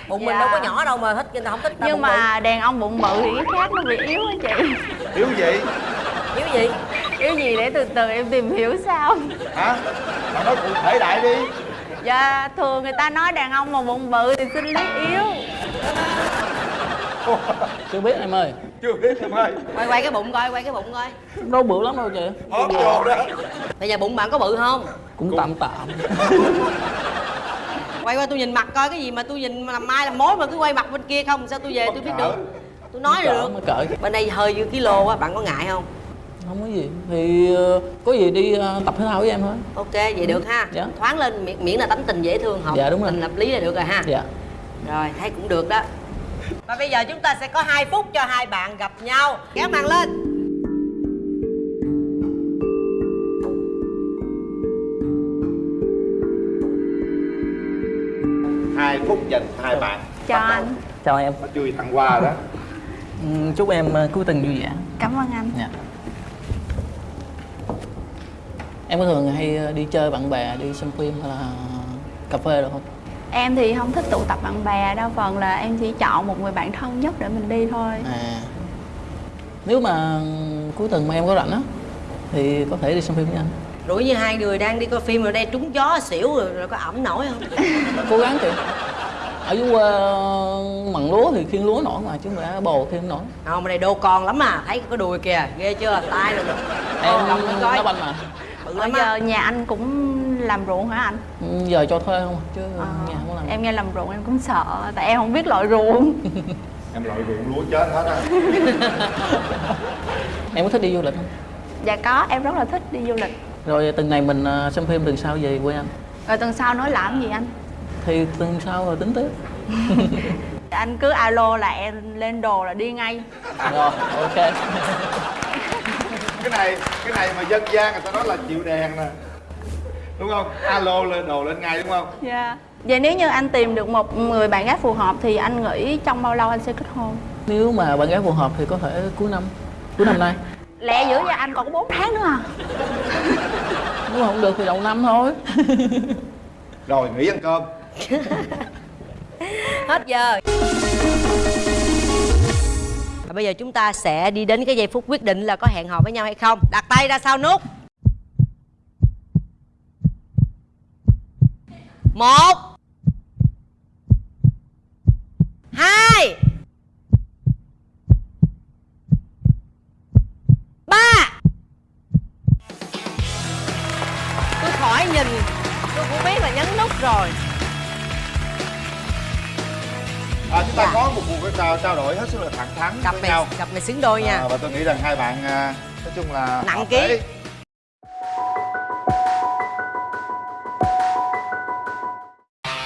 Bụng mình Dạ. đâu có nhỏ đâu mà thích người ta không thích Nhưng bụng mà đàn ông bụng bự thì cái khác nó bị yếu á chị. Yếu gì? Bự yếu gì Yếu gì để từ từ em tìm hiểu sao? Hả? Bạn nói cụ thể đại đi. Dạ thường người ta nói đàn ông mà bụng bự thì sinh lý yếu. Chưa biết em ơi. Chưa biết em ơi. Quay quay cái bụng coi quay cái bụng coi. Đâu bự lắm đâu chị. Hót vô đó. Bây giờ bụng bạn có bự không? Cũng tạm tạm. Quay qua tôi nhìn mặt coi cái gì mà tôi nhìn mà làm mai làm mối mà cứ quay mặt bên kia không? Sao tôi về tôi biết được? Tôi nói được. cỡ bên đây hơi dư kilo á bạn có ngại không không có gì. Thì ờ, có gì đi ờ, tập thể thao với em thôi. Ok vậy được ha. Dạ. thoáng lên miễn, miễn là tánh tình dễ thương hợp Dạ, đúng rồi. tình hợp lý là được rồi ha. Dạ. Rồi thấy cũng được đó. Và bây giờ chúng ta sẽ có 2 phút cho hai bạn gặp nhau. Kéo màn lên. Hai phút dành cho hai bạn. Chào anh. Chào em. Nó chưa tặng quà đó. Ừ, chúc em ờ, cuối tuần vui vẻ. Cảm ơn anh. Dạ em có thường hay ờ, đi chơi bạn bè đi xem phim hay là cà phê được không? Em thì không thích tụ tập bạn bè Đa phần là em chỉ chọn một người bạn thân nhất để mình đi thôi. À. Nếu mà cuối tuần mà em có rảnh á thì có thể đi xem phim với anh. Rủi như hai người đang đi coi phim rồi đây trúng gió xỉu rồi, rồi có ẩm nổi không? Cố gắng chị ở dưới quê mặn lúa thì khiên lúa nổi mà chứ không phải bồ khiên không nổi. Không mà đây đô con lắm mà thấy có đùi kìa ghê chưa? Tay rồi. Em đá banh mà Bây lắm giờ á nhà anh cũng làm ruộng hả anh? Ừ, giờ cho thuê không? À, chứ Ờ, nhà không làm em nghe làm ruộng em cũng sợ tại em không biết loại ruộng. Em loại ruộng lúa chết hết á. Em có thích đi du lịch không? Dạ có em rất là thích đi du lịch. Rồi tuần này mình à, xem phim tuần sau về quê anh. Rồi tuần sau nói làm gì anh? Thì tuần sau rồi tính tiếp. Anh cứ alo là em lên đồ là đi ngay. Rồi ok cái này cái này mà dân gian người ta nói là chịu đèn nè. Đúng không? Alo lên đồ lên ngay đúng không? Dạ. Vậy nếu như anh tìm được một người bạn gái phù hợp thì anh nghĩ trong bao lâu anh sẽ kết hôn? Nếu mà bạn gái phù hợp thì có thể cuối năm cuối năm nay. Lẹ dữ vậy anh còn có 4 tháng nữa à? Nếu mà không được thì đầu năm thôi. Rồi nghỉ ăn cơm. Hết giờ và bây giờ chúng ta sẽ đi đến cái giây phút quyết định là có hẹn hò với nhau hay không. Đặt tay ra sau nút. Một. Hai. Ba. Tôi khỏi nhìn. Tôi cũng biết là nhấn nút rồi. À, chúng ta Dạ. có một cuộc trao trao đổi hết sức là thẳng thắn cặp với này nhau. cặp này xứng đôi nha. À, và tôi nghĩ rằng hai bạn à, nói chung là Nặng ký.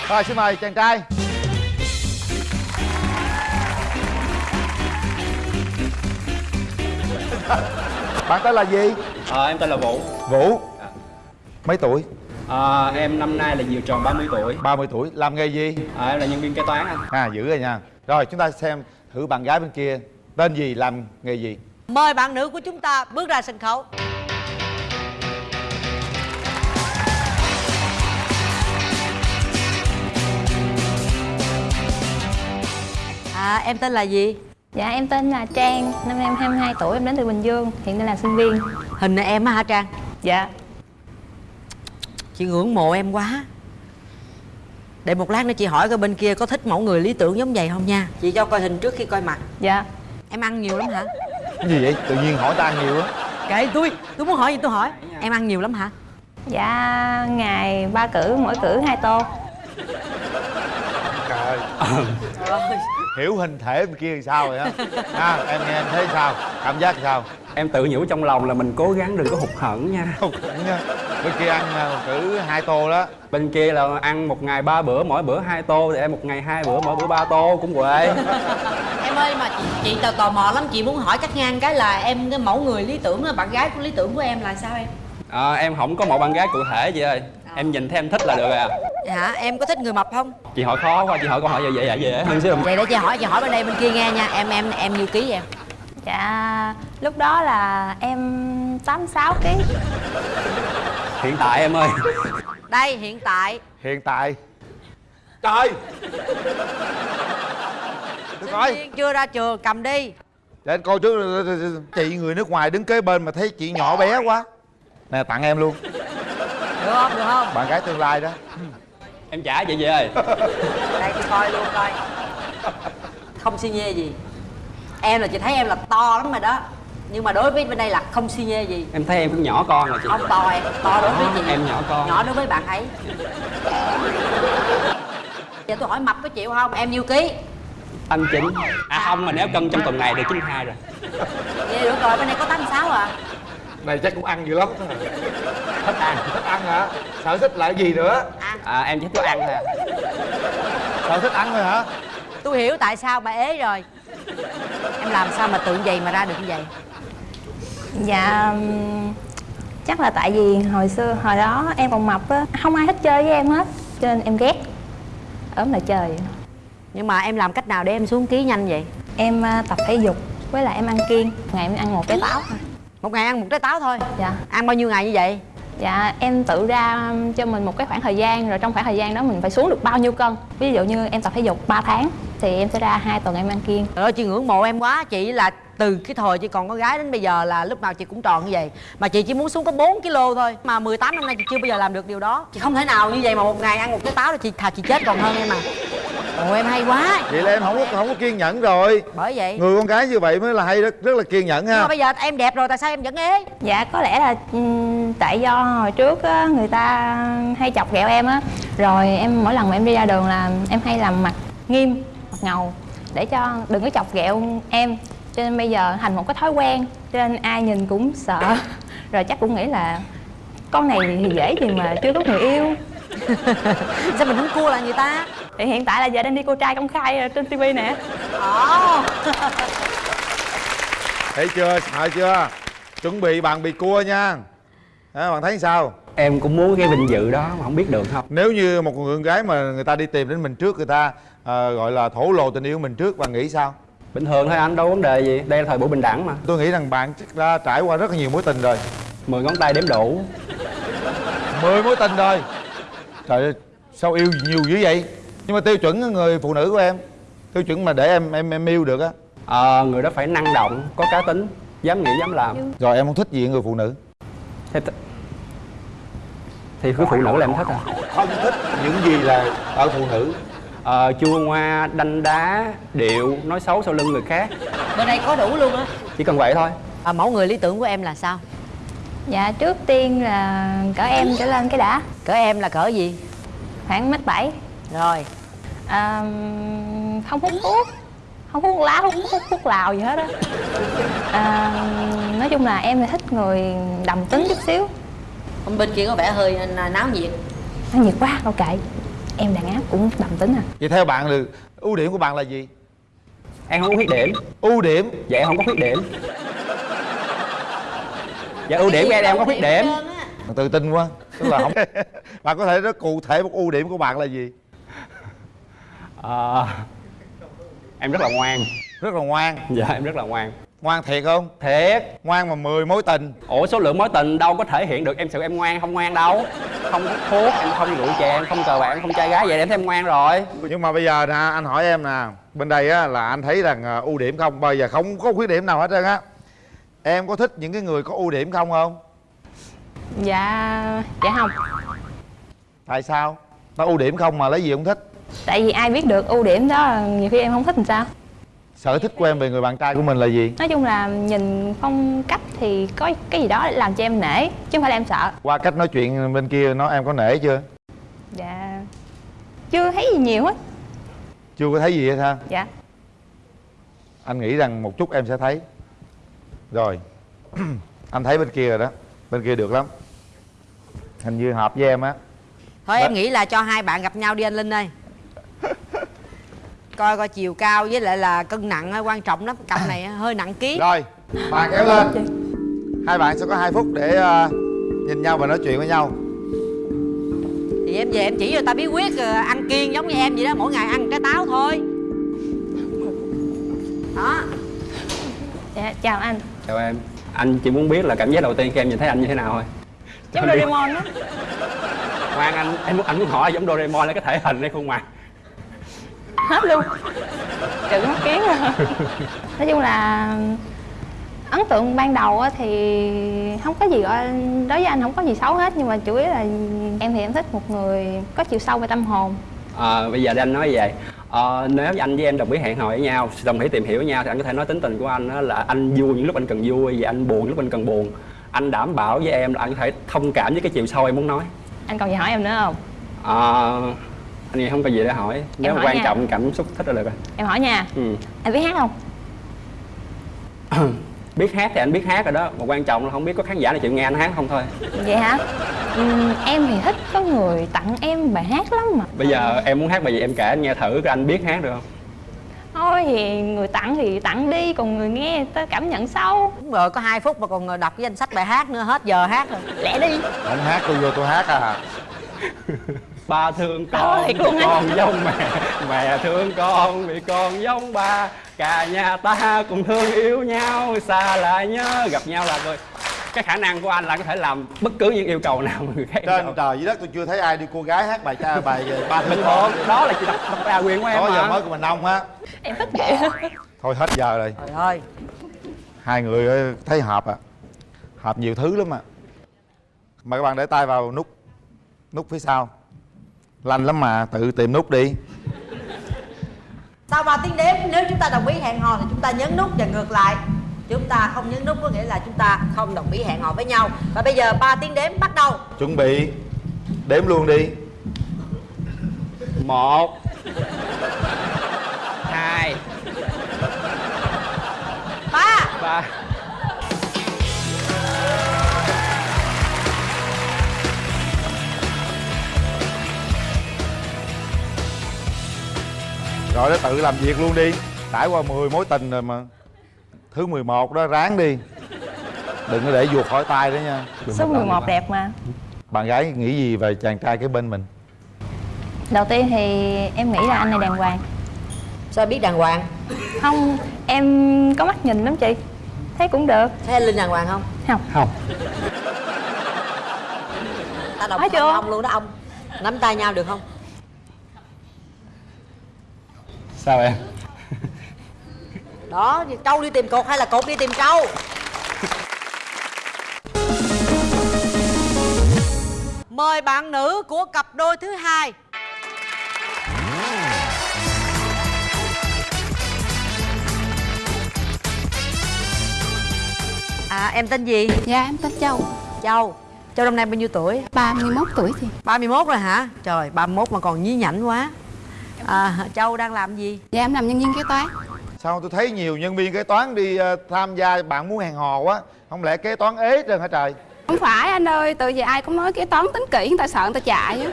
rồi xin mời chàng trai. Bạn tên là gì? À, em tên là Vũ. Vũ. Mấy tuổi à, Em năm nay là vừa tròn 30 tuổi. 30 tuổi làm nghề gì? À, Em là nhân viên kế toán anh. À dữ rồi nha. Rồi chúng ta xem thử bạn gái bên kia. Tên gì làm nghề gì? Mời bạn nữ của chúng ta bước ra sân khấu. À em tên là gì? Dạ em tên là Trang, năm nay em 22 tuổi, em đến từ Bình Dương, hiện đang là sinh viên. Hình này em á hả trang? Dạ chị ngưỡng mộ em quá. Để một lát nữa chị hỏi coi bên kia có thích mẫu người lý tưởng giống vậy không nha. Chị cho coi hình trước khi coi mặt. Dạ. Em ăn nhiều lắm hả? Cái gì vậy? Tự nhiên hỏi ta ăn nhiều á. Kệ tôi tôi muốn hỏi gì tôi hỏi. Em ăn nhiều lắm hả? Dạ ngày ba cử, mỗi cử hai tô. Trời hiểu hình thể bên kia thì sao rồi á à, em nghe em thấy sao? Cảm giác sao? Em tự nhủ trong lòng là mình cố gắng đừng có hụt hẫng nha. Không hẳn nha bên kia ăn à, cử hai tô đó. Bên kia là ăn một ngày ba bữa, mỗi bữa hai tô Thì em một ngày hai bữa, mỗi bữa ba tô cũng quệ em ơi mà chị, chị tò, tò mò lắm chị muốn hỏi chắc ngang cái là em cái mẫu người lý tưởng bạn gái của lý tưởng của em là sao em? À, Em không có một bạn gái cụ thể chị ơi. Em nhìn thấy em thích là được à hả em có thích người mập không? Chị hỏi khó quá, chị hỏi câu hỏi vậy vậy vậy dễ hơn xíu vậy để chị hỏi chị hỏi bên đây bên kia nghe nha. Em em em nhiêu ký em Dạ lúc đó là em 86 kg Hiện tại em ơi. Đây hiện tại. Hiện tại. Trời! Tôi coi chưa ra trường cầm đi. Để anh coi trước chị người nước ngoài đứng kế bên mà thấy chị nhỏ bé quá. Nè tặng em luôn. Được không được không? Bạn gái tương lai đó Em trả chị về ơi. Đây tôi coi luôn coi. Không xi nhê gì. Em là chị thấy em là to lắm rồi đó. Nhưng mà đối với bên đây là không xi nhê gì. Em thấy em cũng nhỏ con rồi chị. Không to em. To đối với chị. Em nhỏ con. Nhỏ đối với bạn ấy. Giờ tôi hỏi mập có chịu không? Em nhiêu ký? Anh chính À không mà nếu cân trong tuần này được 92 rồi. Vậy được rồi bên đây có 86 à này chắc cũng ăn dữ lắm. Thích ăn thích ăn hả? Sở thích là cái gì nữa? À em chỉ thích ăn thôi à. Sở thích ăn thôi hả? Tôi hiểu tại sao bà ế rồi. Em làm sao mà tự vậy mà ra được như vậy? Dạ chắc là tại vì hồi xưa hồi đó em còn mập á không ai thích chơi với em hết cho nên em ghét. Ốm là trời. Nhưng mà em làm cách nào để em xuống ký nhanh vậy? Em à, tập thể dục với lại em ăn kiêng. Ngày em ăn một trái táo thôi một ngày ăn một trái táo thôi. Dạ. Ăn bao nhiêu ngày như vậy? Dạ em tự ra cho mình một cái khoảng thời gian rồi trong khoảng thời gian đó mình phải xuống được bao nhiêu cân. Ví dụ như em tập thể dục 3 tháng thì em sẽ ra hai tuần em ăn kiêng. Trời ơi chị ngưỡng mộ em quá. Chị là từ cái thời chị còn có gái đến bây giờ là lúc nào chị cũng tròn như vậy. Mà chị chỉ muốn xuống có 4 kg thôi. Mà 18 năm nay chị chưa bao giờ làm được điều đó. Chị không thể nào như vậy mà một ngày ăn một cái táo là chị thà chị chết còn hơn em à. Ồ em hay quá. Vậy là em không có không có kiên nhẫn rồi. Bởi vậy. Người con gái như vậy mới là hay rất rất là kiên nhẫn nhưng mà ha bây giờ em đẹp rồi tại sao em vẫn ế? Dạ có lẽ là ừm, tại do hồi trước á, người ta hay chọc ghẹo em á. Rồi em mỗi lần mà em đi ra đường là em hay làm mặt nghiêm, mặt ngầu Để cho đừng có chọc ghẹo em Cho nên bây giờ thành một cái thói quen Cho nên ai nhìn cũng sợ. Rồi chắc cũng nghĩ là con này thì dễ gì mà chưa có người yêu. Sao mình không cua lại người ta? Thì hiện tại là giờ đang đi cô trai công khai trên tivi nè. Ồ. Thấy chưa? Sợ chưa? Chuẩn bị bạn bị cua nha. À, bạn thấy sao? Em cũng muốn cái vinh dự đó mà không biết được không. Nếu như một người con gái mà người ta đi tìm đến mình trước người ta ờ, gọi là thổ lộ tình yêu mình trước bạn nghĩ sao bình thường thôi anh đâu có vấn đề gì. Đây là thời buổi bình đẳng mà. Tôi nghĩ rằng bạn chắc đã trải qua rất là nhiều mối tình rồi. Mười ngón tay đếm đủ. Mười mối tình rồi. Trời ơi sao yêu nhiều dữ vậy? Nhưng mà tiêu chuẩn người phụ nữ của em tiêu chuẩn mà để em em em yêu được á. Ờ, người đó phải năng động có cá tính dám nghĩ dám làm. Rồi em không thích gì ở người phụ nữ? Thì, thì cái phụ nữ là em thích à. Không thích những gì là ở phụ nữ ờ, chua ngoa đanh đá điệu nói xấu sau lưng người khác. Bên đây có đủ luôn á. Chỉ cần vậy thôi. À, mẫu người lý tưởng của em là sao? Dạ trước tiên là cỡ em trở lên cái đã. Cỡ em là cỡ gì? Khoảng mét bảy. Rồi. À, Không hút thuốc. Không hút lá, hút hút thuốc lào gì hết á. À, Nói chung là em thì thích người đầm tính chút xíu. Hôm bên kia có vẻ hơi náo nhiệt. Nó nhiệt quá, ok Em đàn áp cũng đầm tính à. Vậy theo bạn là ưu điểm của bạn là gì? Em không có khuyết điểm. Ưu điểm? Dạ em không có khuyết điểm. Dạ ưu điểm của em em không có khuyết điểm. Tự tin quá tức là không bạn có thể nói cụ thể một ưu điểm của bạn là gì? Ờ, em rất là ngoan. Rất là ngoan. Dạ em rất là ngoan ngoan thiệt không? Thiệt. Ngoan mà 10 mối tình. Ủa số lượng mối tình đâu có thể hiện được em sự em ngoan không ngoan đâu. Không hút thuốc em không rượu chè em không cờ bạc em không trai gái vậy em thấy em ngoan rồi. Nhưng mà bây giờ nè anh hỏi em nè bên đây á là anh thấy rằng à, ưu điểm không? Bây giờ không có khuyết điểm nào hết trơn á. Em có thích những cái người có ưu điểm không không? Dạ, dạ không. Tại sao? Nó ưu điểm không mà lấy gì không thích? Tại vì ai biết được ưu điểm đó nhiều khi em không thích làm sao sở thích của em về người bạn trai của mình là gì? Nói chung là nhìn phong cách thì có cái gì đó làm cho em nể Chứ không phải là em sợ. Qua cách nói chuyện bên kia nó em có nể chưa? Dạ. Chưa thấy gì nhiều hết chưa có thấy gì hết ha Dạ. Anh nghĩ rằng một chút em sẽ thấy. Rồi. Anh thấy bên kia rồi đó. Bên kia được lắm. Hình như hợp với em á. Thôi em nghĩ là cho hai bạn gặp nhau đi anh linh ơi coi coi chiều cao với lại là cân nặng hơi quan trọng lắm. Cặp này hơi nặng ký. Rồi bàn kéo lên. hai bạn sẽ có hai phút để ờ, nhìn nhau và nói chuyện với nhau. Thì em về em chỉ cho ta bí quyết ờ, ăn kiêng giống như em vậy đó mỗi ngày ăn trái táo thôi. Đó. Dạ, chào anh. Chào em. Anh chỉ muốn biết là cảm giác đầu tiên khi em nhìn thấy anh như thế nào thôi. Giống Doraemon á ngoan anh em muốn anh muốn hỏi giống Doraemon là cái thể hình hay khuôn mặt Hết luôn. Trừ mắt kiến à. Nói chung là ấn tượng ban đầu á thì không có gì gọi đối với anh không có gì xấu hết nhưng mà chủ yếu là em thì em thích một người có chiều sâu về tâm hồn. À, bây giờ để anh nói vậy. Ờ, nếu như anh với em đồng ý hẹn hò với nhau đồng ý tìm hiểu với nhau thì anh có thể nói tính tình của anh là anh vui những lúc anh cần vui và anh buồn những lúc anh cần buồn. Anh đảm bảo với em là anh có thể thông cảm với cái chiều sâu em muốn nói. Anh còn gì hỏi em nữa không? Ờ, anh nghĩ không có gì để hỏi. Nếu hỏi quan nha. trọng cảm xúc thích là được rồi em hỏi nha. Ừ. anh biết hát không? Biết hát thì anh biết hát rồi đó. Mà quan trọng là không biết có khán giả nào chịu nghe anh hát không thôi. Vậy hả? Ừm, em thì thích có người tặng em bài hát lắm mà. Bây giờ em muốn hát bài gì em kể anh nghe thử coi anh biết hát được không? Thôi thì người tặng thì tặng đi còn người nghe ta cảm nhận sâu đúng rồi có hai phút mà còn đọc cái danh sách bài hát nữa hết giờ hát rồi. Lẹ đi. Không hát tôi vô tôi hát à ba thương con luôn á. con giống mẹ mẹ thương con vì con giống ba. Cả nhà ta cùng thương yêu nhau xa lại nhớ gặp nhau là rồi cái khả năng của anh là có thể làm bất cứ những yêu cầu nào mà người khác trên trời dưới đất tôi chưa thấy ai đi cô gái hát bài cha bài ba bình thương thường con. Đó là chỉ đọc đọc ra quyền của em đó giờ mới của mình đông á. Em thích vậy thôi hết giờ rồi. Trời ơi. Hai người thấy hợp à? Hợp nhiều thứ lắm à. Mời các bạn để tay vào nút nút phía sau lanh lắm mà tự tìm nút đi. Sau 3 tiếng đếm nếu chúng ta đồng ý hẹn hò thì chúng ta nhấn nút và ngược lại. Chúng ta không nhấn nút có nghĩa là chúng ta không đồng ý hẹn hò với nhau. Và bây giờ 3 tiếng đếm bắt đầu. Chuẩn bị đếm luôn đi. Một hai ba. ba rồi đó tự làm việc luôn đi. Trải qua 10 mối tình rồi mà. Thứ 11 đó ráng đi. Đừng có để vuột khỏi tay đó nha. Số 11 đẹp mà. Bạn gái nghĩ gì về chàng trai kế bên mình? Đầu tiên thì em nghĩ là anh này đàng hoàng. Sao biết đàng hoàng? Không, em có mắt nhìn lắm chị. Thấy cũng được. Thấy anh linh đàng hoàng không? Không. Không. Ta đồng Nói chưa? ông luôn đó ông. Nắm tay nhau được không sao em? Đó thì trâu đi tìm cột hay là cột đi tìm trâu mời bạn nữ của cặp đôi thứ hai. À em tên gì? Dạ em tên Châu. Châu. Châu năm nay bao nhiêu tuổi? 31 tuổi chị. 31 rồi hả? Trời 31 mà còn nhí nhảnh quá à, Châu đang làm gì? Dạ em làm nhân viên kế toán. Sao tôi thấy nhiều nhân viên kế toán đi ờ, tham gia bạn muốn hẹn hò quá. Không lẽ kế toán ế trơn hả trời? Không phải anh ơi, từ giờ ai cũng nói kế toán tính kỹ người ta sợ người ta chạy á.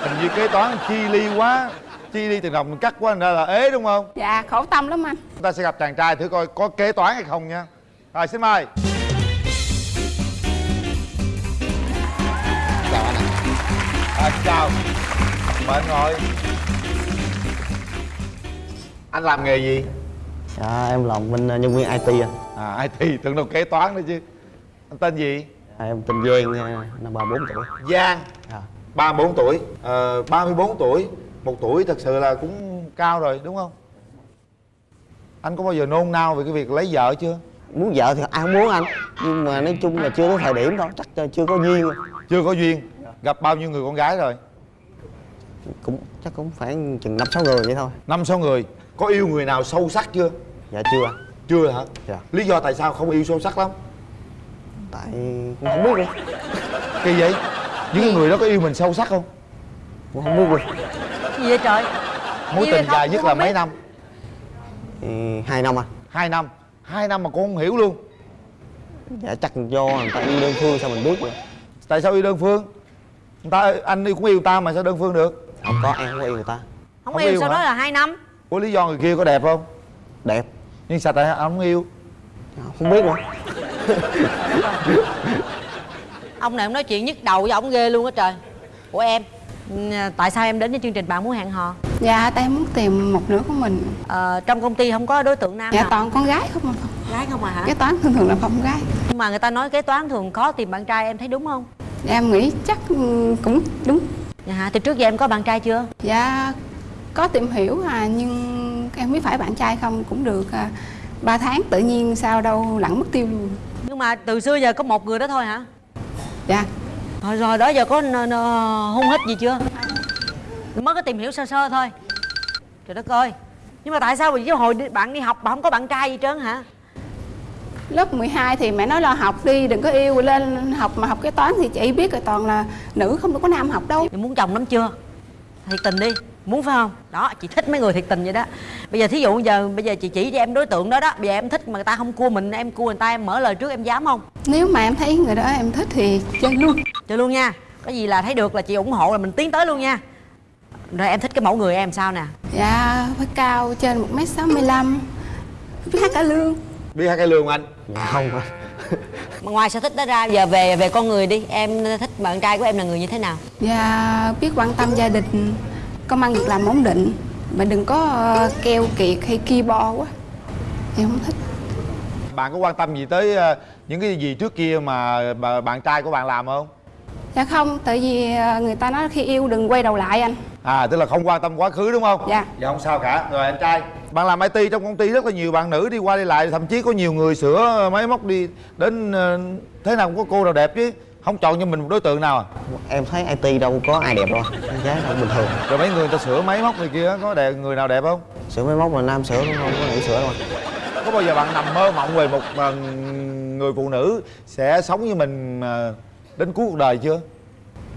Hình như kế toán chi ly quá. Chi ly tiền đồng cắt quá ra là ế đúng không? Dạ khổ tâm lắm anh. Chúng ta sẽ gặp chàng trai thử coi có kế toán hay không nha. Rồi xin mời. Chào anh à, chào. Mời anh ngồi anh làm nghề gì? Dạ em làm bên ờ, nhân viên IT anh à IT tưởng đâu kế toán nữa chứ. Anh tên gì? À, Em tên Duyên, ờ, năm 34 tuổi. Giang. Dạ. 34 tuổi. Ờ, 34 tuổi. Một tuổi thật sự là cũng cao rồi đúng không? Anh có bao giờ nôn nao về cái việc lấy vợ chưa? Muốn vợ thì ai muốn anh Nhưng mà nói chung là chưa có thời điểm thôi, chắc là chưa có duyên. Chưa có duyên. Gặp bao nhiêu người con gái rồi? Cũng Chắc cũng khoảng chừng 5-6 người vậy thôi. Năm sáu người có yêu người nào sâu sắc chưa? Dạ chưa. Chưa hả? Dạ. Lý do tại sao không yêu sâu sắc lắm? Tại cũng không biết luôn kỳ vậy? Những người đó có yêu mình sâu sắc không? Cũng không biết luôn gì vậy trời? Mối Yêu tình không? dài nhất là biết. mấy năm? Ừ, Hai năm anh hai năm. Hai năm mà cũng không hiểu luôn. Dạ chắc do người ta yêu đơn phương sao mình biết rồi tại sao yêu đơn phương? Người ta anh yêu cũng yêu ta mà sao đơn phương được? Không có em không có yêu người ta. Không, Không yêu, yêu sau hả? đó là hai năm có lý do người kia có đẹp không? Đẹp. Nhưng sao tại không yêu? Không biết nữa. Ông này ông nói chuyện nhức đầu với ông ghê luôn á trời. Của em ừ, tại sao em đến với chương trình bạn muốn hẹn hò? Dạ tại em muốn tìm một nửa của mình. Ờ, trong công ty không có đối tượng nam Dạ nào toàn con gái không à. Gái không à hả? Kế toán thường thường là phòng gái. Nhưng mà người ta nói kế toán thường khó tìm bạn trai em thấy đúng không? Em nghĩ chắc ừ, cũng đúng. Dạ hả từ trước giờ em có bạn trai chưa? Dạ có tìm hiểu à nhưng em biết phải bạn trai không cũng được à, 3 tháng tự nhiên sao đâu lẳng mất tiêu luôn. Nhưng mà từ xưa giờ có một người đó thôi hả? Dạ. Rồi rồi đó giờ có n- n- hôn hít gì chưa? Mới có tìm hiểu sơ sơ thôi. Trời đất ơi. Nhưng mà tại sao vì cái hồi đi- bạn đi học bạn không có bạn trai gì trơn hả? Lớp 12 thì mẹ nói là học đi đừng có yêu lên học mà học kế toán thì chị biết rồi toàn là nữ không có nam học đâu. Mày muốn chồng lắm chưa? Thiệt tình đi muốn phải không? Đó chị thích mấy người thiệt tình vậy đó. Bây giờ thí dụ giờ bây giờ chị chỉ cho em đối tượng đó đó bây giờ em thích mà người ta không cua mình em cua người ta em mở lời trước em dám không? Nếu mà em thấy người đó em thích thì chơi luôn. Chơi luôn nha. Có gì là thấy được là chị ủng hộ là mình tiến tới luôn nha. Rồi em thích cái mẫu người em sao nè? Dạ phải cao trên 1m65 Biết hát cả lương. Biết hai cái lương anh? Dạ không. Anh mà ngoài sở thích đó ra giờ về về con người đi. Em thích bạn trai của em là người như thế nào? Dạ biết quan tâm gia đình Công ăn việc làm ổn định Mà đừng có ờ, keo kiệt hay ki bo quá. Em không thích. Bạn có quan tâm gì tới ờ, những cái gì trước kia mà bạn trai của bạn làm không? Dạ không, tại vì ờ, người ta nói khi yêu đừng quay đầu lại anh. À tức là không quan tâm quá khứ đúng không? Dạ. Dạ không sao cả. Rồi anh trai bạn làm IT trong công ty rất là nhiều bạn nữ đi qua đi lại thậm chí có nhiều người sửa máy móc đi đến thế nào cũng có cô nào đẹp chứ không chọn cho mình một đối tượng nào à? Em thấy IT đâu có ai đẹp đâu Con gái đâu bình thường. Rồi mấy người ta sửa máy móc này kia có đẹp người nào đẹp không? Sửa máy móc mà nam sửa không không? Có nữ sửa đâu. Có bao giờ bạn nằm mơ mộng về một ờ, người phụ nữ sẽ sống như mình ờ, đến cuối cuộc đời chưa?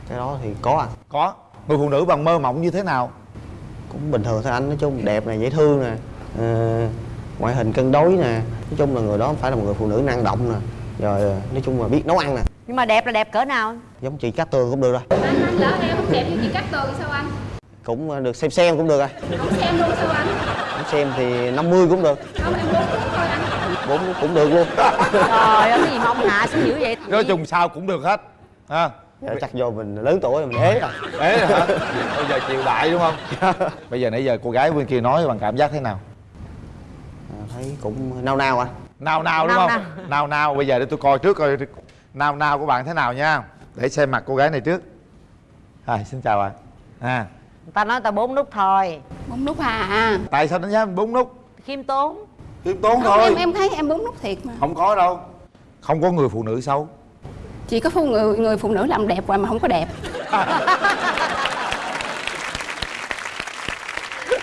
Cái đó thì có anh. Có. Người phụ nữ bạn mơ mộng như thế nào? Cũng bình thường thôi anh nói chung đẹp này dễ thương nè ờ, ngoại hình cân đối nè. Nói chung là người đó phải là một người phụ nữ năng động nè. Rồi nói chung là biết nấu ăn nè nhưng mà đẹp là đẹp cỡ nào? Giống chị cát tường cũng được rồi. Lỡ em không đẹp như chị Cát Tường sao anh? Cũng ờ, được xem xem cũng được rồi. Không xem luôn sao anh? Không xem thì 50 cũng được. Không em muốn thôi anh. Bốn cũng được luôn. Trời ơi cái gì mà ông hạ xuống dữ vậy? Nói chung sao cũng được hết ha? Dạ, chắc do mình lớn tuổi rồi mình ế rồi ế rồi hả? Bây giờ chịu đại đúng không? Bây giờ nãy giờ cô gái bên kia nói bằng cảm giác thế nào? À, thấy cũng nao nao anh nào nào đúng Nào, không? nào nào bây giờ để tôi coi trước coi nào nào của bạn thế nào nha? Để xem mặt cô gái này trước. À, xin chào bạn à. Người ta nói ta bốn nút thôi. Bốn nút à. Tại sao đánh giá mình bốn nút? Khiêm tốn. Khiêm tốn không, thôi. em em thấy em bốn nút thiệt mà. Không có đâu. Không có người phụ nữ xấu. Chỉ có phụ người người phụ nữ làm đẹp hoài mà không có đẹp.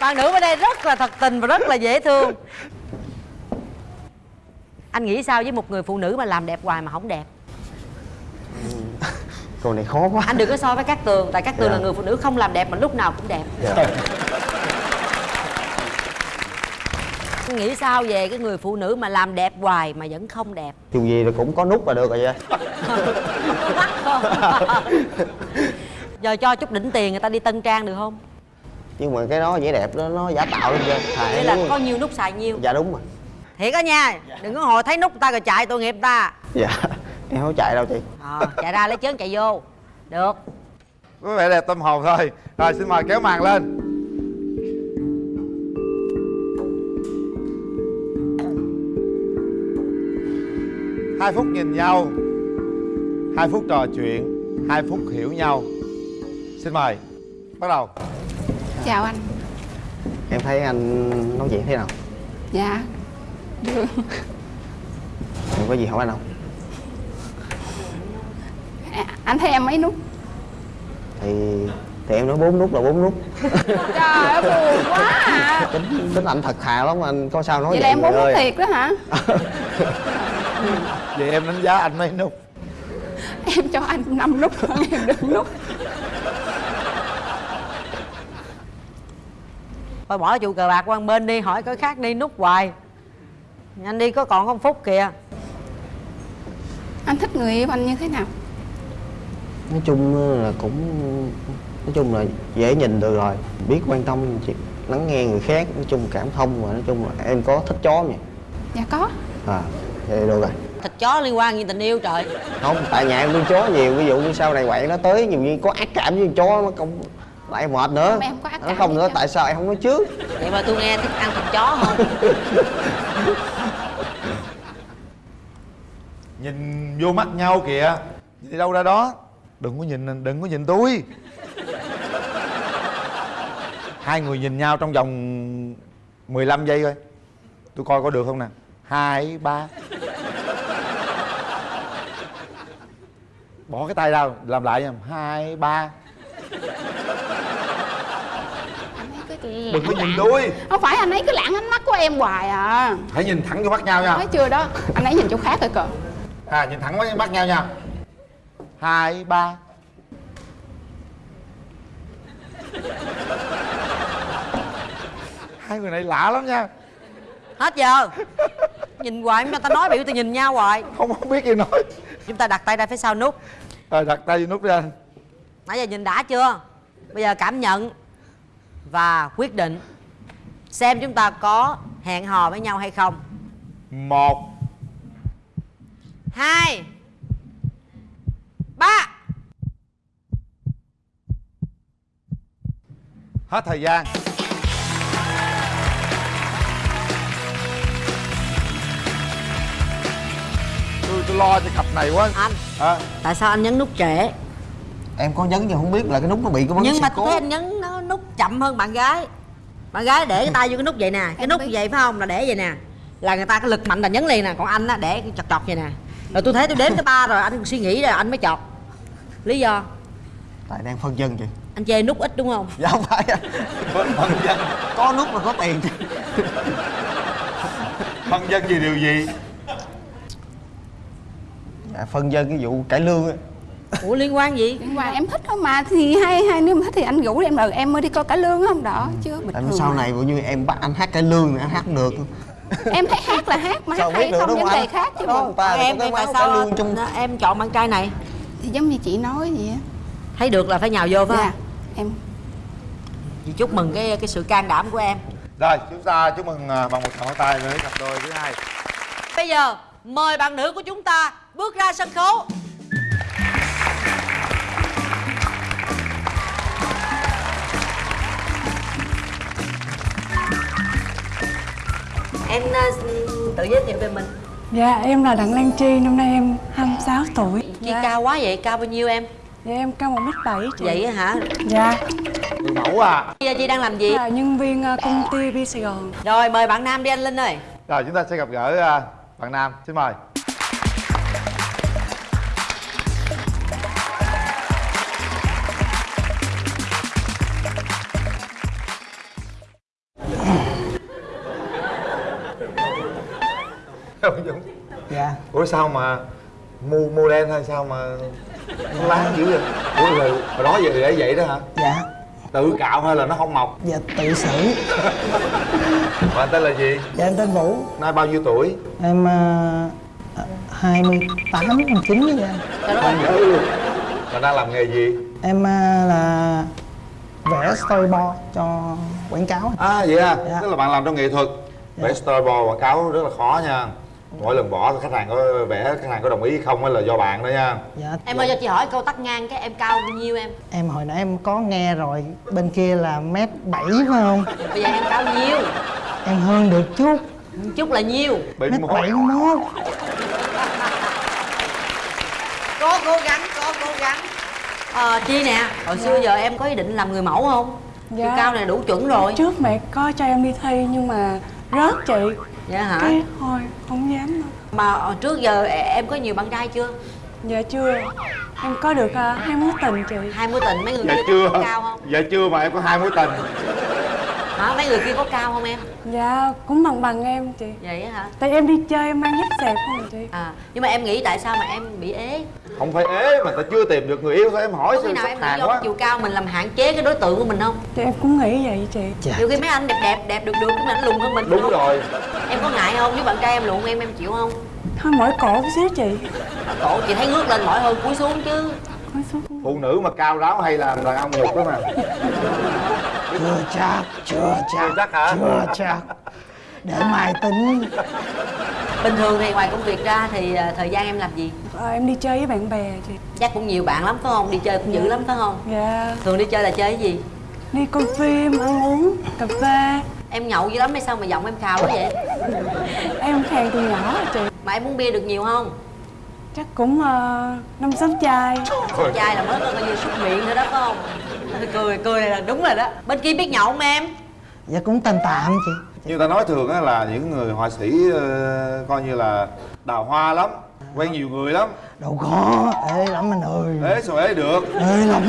Bạn nữ ở đây rất là thật tình và rất là dễ thương. Anh nghĩ sao với một người phụ nữ mà làm đẹp hoài mà không đẹp câu này khó quá. Anh đừng có so với các tường tại các tường Dạ. là người phụ nữ không làm đẹp mà lúc nào cũng đẹp. Dạ. nghĩ sao về cái người phụ nữ mà làm đẹp hoài mà vẫn không đẹp? Dù gì là cũng có nút là được rồi vậy. Giờ cho chút đỉnh tiền người ta đi tân trang được không? Nhưng mà cái đó vẻ đẹp đó nó giả tạo lắm chứ em là có nhiều nút xài nhiều. Dạ đúng rồi. Thiệt á nha đừng có hồi thấy nút người ta rồi chạy tội nghiệp ta. Dạ em không chạy đâu chị. Ờ, chạy ra lấy chớn chạy vô. Được. Có vẻ đẹp tâm hồn thôi. Rồi xin mời kéo màn lên. Hai phút nhìn nhau hai phút trò chuyện hai phút hiểu nhau. Xin mời bắt đầu. Chào anh. Em thấy anh nói chuyện thế nào? Dạ được. Em có gì hỏi anh không À, anh thấy em mấy nút? Thì thì em nói bốn nút là bốn nút. Trời ơi buồn quá à. Tính tính anh thật thà lắm anh có sao nói vậy là em bốn nút thiệt đó hả? Vậy em đánh giá anh mấy nút? Em cho anh năm nút hơn em đừng nút. Thôi bỏ trụ cờ bạc qua bên đi hỏi cái khác đi nút hoài. Nhanh đi có còn một phút kìa. Anh thích người yêu anh như thế nào nói chung là cũng nói chung là dễ nhìn được rồi. Biết quan tâm chị lắng nghe người khác nói chung cảm thông và nói chung là em có thích chó nhỉ? Dạ có. À vậy được rồi. Thịt chó liên quan gì tình yêu trời? Không tại nhà em nuôi chó nhiều ví dụ như sau này quậy nó tới nhiều như có ác cảm với con chó nó không lại mệt nữa. Không, em không có ác nó cảm không gì nữa đâu. tại sao em không nói trước? Vậy mà tôi nghe thích ăn thịt chó không nhìn vô mắt nhau kìa. Đi đâu ra đó đừng có nhìn đừng có nhìn tôi. Hai người nhìn nhau trong vòng 15 giây thôi. Tôi coi có được không nè. Hai ba. Bỏ cái tay ra làm lại nha. Hai ba. Đừng có nhìn tôi. Không phải anh ấy cứ lãng ánh mắt của em hoài à. Hãy nhìn thẳng vô mắt nhau nha. Nói chưa đó. Anh ấy nhìn chỗ khác rồi cờ à nhìn thẳng vào mắt nhau nha hai ba. Hai người này lạ lắm nha. Hết giờ? Nhìn hoài mà ta nói biểu tôi nhìn nhau hoài. Không không biết gì nói. Chúng ta đặt tay ra phía sau nút. Rồi đặt tay vô nút đi anh nãy giờ nhìn đã chưa? Bây giờ cảm nhận và quyết định xem chúng ta có hẹn hò với nhau hay không. Một. Hai ba. Hết thời gian. Tôi tôi lo cho cặp này quá. Anh. À, tại sao anh nhấn nút trễ? Em có nhấn nhưng không biết là cái nút nó bị cái vấn nhưng mà cố tôi thấy anh nhấn nó nút chậm hơn bạn gái. Bạn gái để cái tay vô cái nút vậy nè. Cái nút vậy phải không? Là để vậy nè. Là người ta cái lực mạnh là nhấn liền nè. Còn anh á để cái chọt chọt vậy nè. Rồi tôi thấy tôi đếm cái ba rồi anh suy nghĩ rồi anh mới chọt lý do? Tại đang phân dân chị anh chê nút ít đúng không? Dạ không phải. Phân dân. Có nút là có tiền. Phân dân vì điều gì? Dạ, phân dân cái vụ cải lương á. Ủa liên quan gì? Liên quan em thích thôi mà thì hai hai nếu mà thích thì anh rủ em là em mới đi coi cả lương không đó chứ bình thường sau mà. này ví như em bắt anh hát cải lương thì anh hát không được. Em thấy hát là hát mà Sao hát hay được không vấn không đề khác chứ bộ. em em tại sao cải lương trong em chọn bạn trai này giống như chị nói vậy á. Thấy được là phải nhào vô phải Dạ, không? em. Chị chúc mừng cái cái sự can đảm của em. Rồi chúng ta chúc mừng à, bằng một tràng pháo tay với cặp đôi thứ hai. Bây giờ mời bạn nữ của chúng ta bước ra sân khấu. Em ờ, tự giới thiệu về mình Dạ em là Đặng Lan Chi, năm nay em 26 tuổi. Chi cao quá vậy, cao bao nhiêu em? Dạ em cao 1m7 chị. Vậy á hả? Dạ. Người mẫu à. Bây giờ chị đang làm gì? Là nhân viên ờ, công ty B Sài Gòn. Rồi mời bạn Nam đi anh Linh ơi. Rồi chúng ta sẽ gặp gỡ à, bạn nam. Xin mời ủa sao mà mua mua đen hay sao mà nó láng dữ vậy? Ủa rồi hồi đó giờ để vậy đó hả? Dạ. Tự cạo hay là nó không mọc? Dạ tự xử. Bạn tên là gì? Dạ em tên vũ. Nay bao nhiêu tuổi? Em hai mươi tám hai chín vậy anh nhớ luôn. Bạn đang làm nghề gì? Em à, là vẽ storyboard cho quảng cáo. À vậy à? Dạ. tức là bạn làm trong nghệ thuật. Vẽ storyboard quảng cáo rất là khó nha mỗi lần bỏ khách hàng có vẽ khách hàng có đồng ý không hay là do bạn đó nha. Dạ Em ơi cho chị hỏi câu tắt ngang cái em cao bao nhiêu em? em hồi nãy em có nghe rồi bên kia là mét bảy phải không? Bây giờ em cao nhiêu? em hơn được chút. Chút là nhiêu? mét bảy mốt. Có cố gắng, có cố gắng. Ờ Chi nè, hồi xưa giờ em có ý định làm người mẫu không? Chiều cao này đủ chuẩn rồi. Trước mẹ có cho em đi thi nhưng mà rớt chị Dạ hả? Cái thôi không dám đâu Mà ờ, trước giờ em có nhiều bạn trai chưa? Dạ chưa Em có được uh, hai mối tình chị Hai mối tình mấy người dạ kia chưa cao không? dạ chưa mà em có hai mối tình Hả? Mấy người kia có cao không em? Dạ cũng bằng bằng em chị Vậy á hả? Tại em đi chơi em mang dép xẹp không chị À, nhưng mà em nghĩ tại sao mà em bị ế? không phải ế mà ta chưa tìm được người yêu thôi em hỏi sao nào em nghĩ hàng do quá chiều cao mình làm hạn chế cái đối tượng của mình không? Thì em cũng nghĩ vậy chị Nhiều khi mấy anh đẹp đẹp đẹp được được cái mình lùn hơn mình đúng không? rồi Em có ngại không? Nếu bạn trai em lùn em em chịu không? Thôi mỏi cổ xíu chị Cổ chị thấy ngước lên mỏi hơn cúi xuống chứ Cúi xuống phụ nữ mà cao ráo hay làm đàn ông nhục đó mà chưa chắc chưa chắc chưa chắc hả chưa chắc để mai tính Bình thường thì ngoài công việc ra thì à, thời gian em làm gì? Ờ, Em đi chơi với bạn bè chị Chắc cũng nhiều bạn lắm phải không? Đi chơi cũng dữ lắm phải không? Dạ Thường đi chơi là chơi cái gì? Đi coi phim, ăn uống, cà phê Em nhậu dữ lắm hay sao mà giọng em khào quá vậy? Em khàn từ nhỏ rồi chị Mà em uống bia được nhiều không? Chắc cũng uh, năm sáu chai Con trai là mới có coi như xúc miệng thôi đó phải không? Cười cười này là đúng rồi đó. Bên kia biết nhậu không em? dạ cũng tạm tạm chị. Như ta nói thường á là những người họa sĩ ờ, coi như là đào hoa lắm quen nhiều người lắm. Đâu có ê lắm anh ơi. Ế sao ế được? Ê lắm.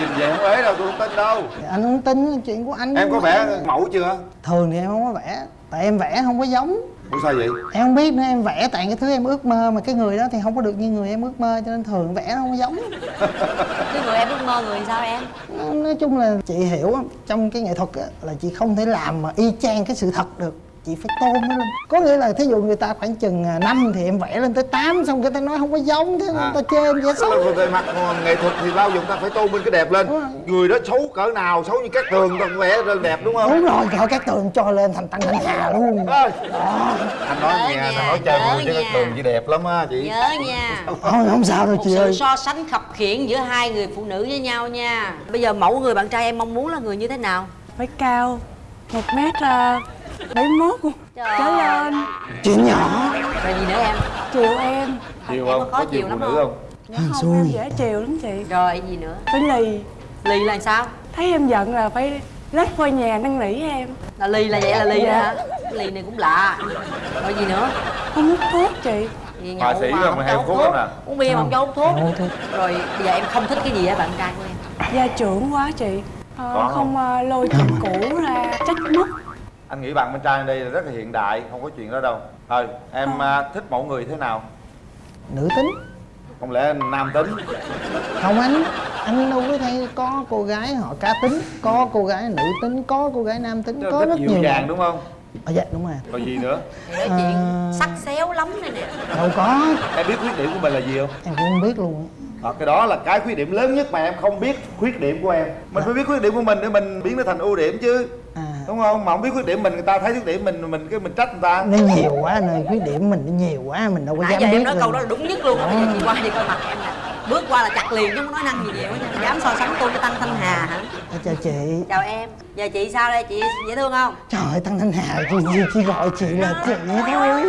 Nhìn về không ế đâu tôi không tin đâu. Dạ, anh không tin chuyện của anh em có vẽ mẫu chưa? Thường thì em không có vẽ tại em vẽ không có giống ủa sao vậy? Em không biết nữa em vẽ tại cái thứ em ước mơ mà cái người đó thì không có được như người em ước mơ cho nên thường vẽ nó không có giống. Cái người em ước mơ người sao em? nói chung là chị hiểu á, trong cái nghệ thuật á, là chị không thể làm mà y chang cái sự thật được chị phải tôn nó lên. Có nghĩa là thí dụ người ta khoảng chừng à, năm thì em vẽ lên tới 8 xong người ta nói không có giống thế À. người ta chê em vẽ xấu. Là về mặt nghệ thuật thì bao giờ ta phải tôn bên cái đẹp lên. Người đó xấu cỡ nào xấu như các tường ta vẽ lên đẹp đúng không? Đúng rồi trời các tường cho lên thành tăng thanh hà luôn. Đó. Anh nói nghe anh nói chơi vui chứ các tường chị đẹp lắm á chị. Nhớ nha. Không, không sao đâu Một chị sự ơi. so sánh khập khiễng giữa hai người phụ nữ với nhau nha. Bây giờ mẫu người bạn trai em mong muốn là người như thế nào? Phải cao một mét uh, bảy mốt trở lên chuyện nhỏ Rồi gì nữa em? chiều em chiều Em không có có chiều phụ nữ không? không không em dễ chiều lắm chị Rồi gì nữa? phải lì Lì là sao? thấy em giận là phải lách qua nhà năn nỉ em Là lì là vậy là lì Dạ. hả? Lì này cũng lạ Rồi gì nữa? không hút thuốc chị nhậu sĩ mà không mà hay hút thuốc lắm nè. uống bia mà không cho hút thuốc thuốc. rồi bây giờ em không thích cái gì ở bạn trai của em gia trưởng quá chị Ờ, không không? ờ, lôi chuyện cũ ra trách móc anh nghĩ bạn bên trai đây là rất là hiện đại không có chuyện đó đâu. Thôi em à, thích mẫu người thế nào? Nữ tính. Không lẽ nam tính? Không anh anh đâu có thấy có cô gái họ cá tính có cô gái nữ tính có cô gái nam tính có rất nhiều. dàng đúng không? À, dạ đúng rồi. Còn gì nữa? Nói chuyện sắc xéo lắm này nè. Đâu có. Em biết khuyết điểm của mình là gì không? Em cũng không biết luôn. Ờ, cái đó là cái khuyết điểm lớn nhất mà em không biết khuyết điểm của em. Mình phải biết khuyết điểm của mình để mình biến nó thành ưu điểm chứ đúng không? Mà không biết khuyết điểm mình người ta thấy khuyết điểm mình mình cái mình trách người ta. Nó nhiều quá anh ơi khuyết điểm mình nó nhiều quá mình đâu có nãy dám giờ biết em nói câu đó là đúng nhất luôn bây giờ chị qua đi coi mặt em nè. Bước qua là chặt liền chứ không nói năng gì nhiều hết nha dám so sánh tôi với tăng thanh hà hả? Dạ, chào chị. Chào em. Giờ chị sao đây? Chị dễ thương không? Trời ơi tăng thanh hà chị, chị gọi chị là chị thôi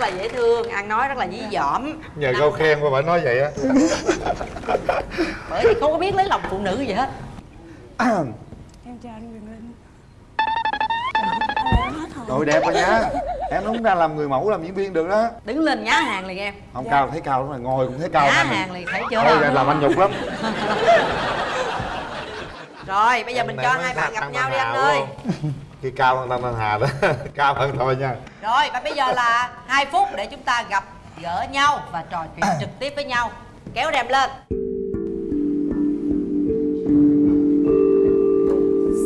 rất là dễ thương ăn nói rất là dí dỏm. Nhờ câu khen mà bà nói vậy á. Bởi vì không có biết lấy lòng phụ nữ gì hết. Em chào anh Quyền Linh. Trời đẹp quá nhá Em đúng ra làm người mẫu làm diễn viên được đó. Đứng lên nhá hàng liền em. Không cao thấy cao lắm rồi ngồi cũng thấy cao nhá mình. hàng liền thấy chưa? Thôi làm anh nhục lắm. Rồi bây giờ mình Em cho này hai bạn gặp nhau đi anh ơi Khi cao hơn Tăng Thanh Hà đó. Cao hơn thôi nha. Rồi và bây giờ là hai phút để chúng ta gặp gỡ nhau và trò chuyện trực tiếp với nhau. Kéo rèm lên.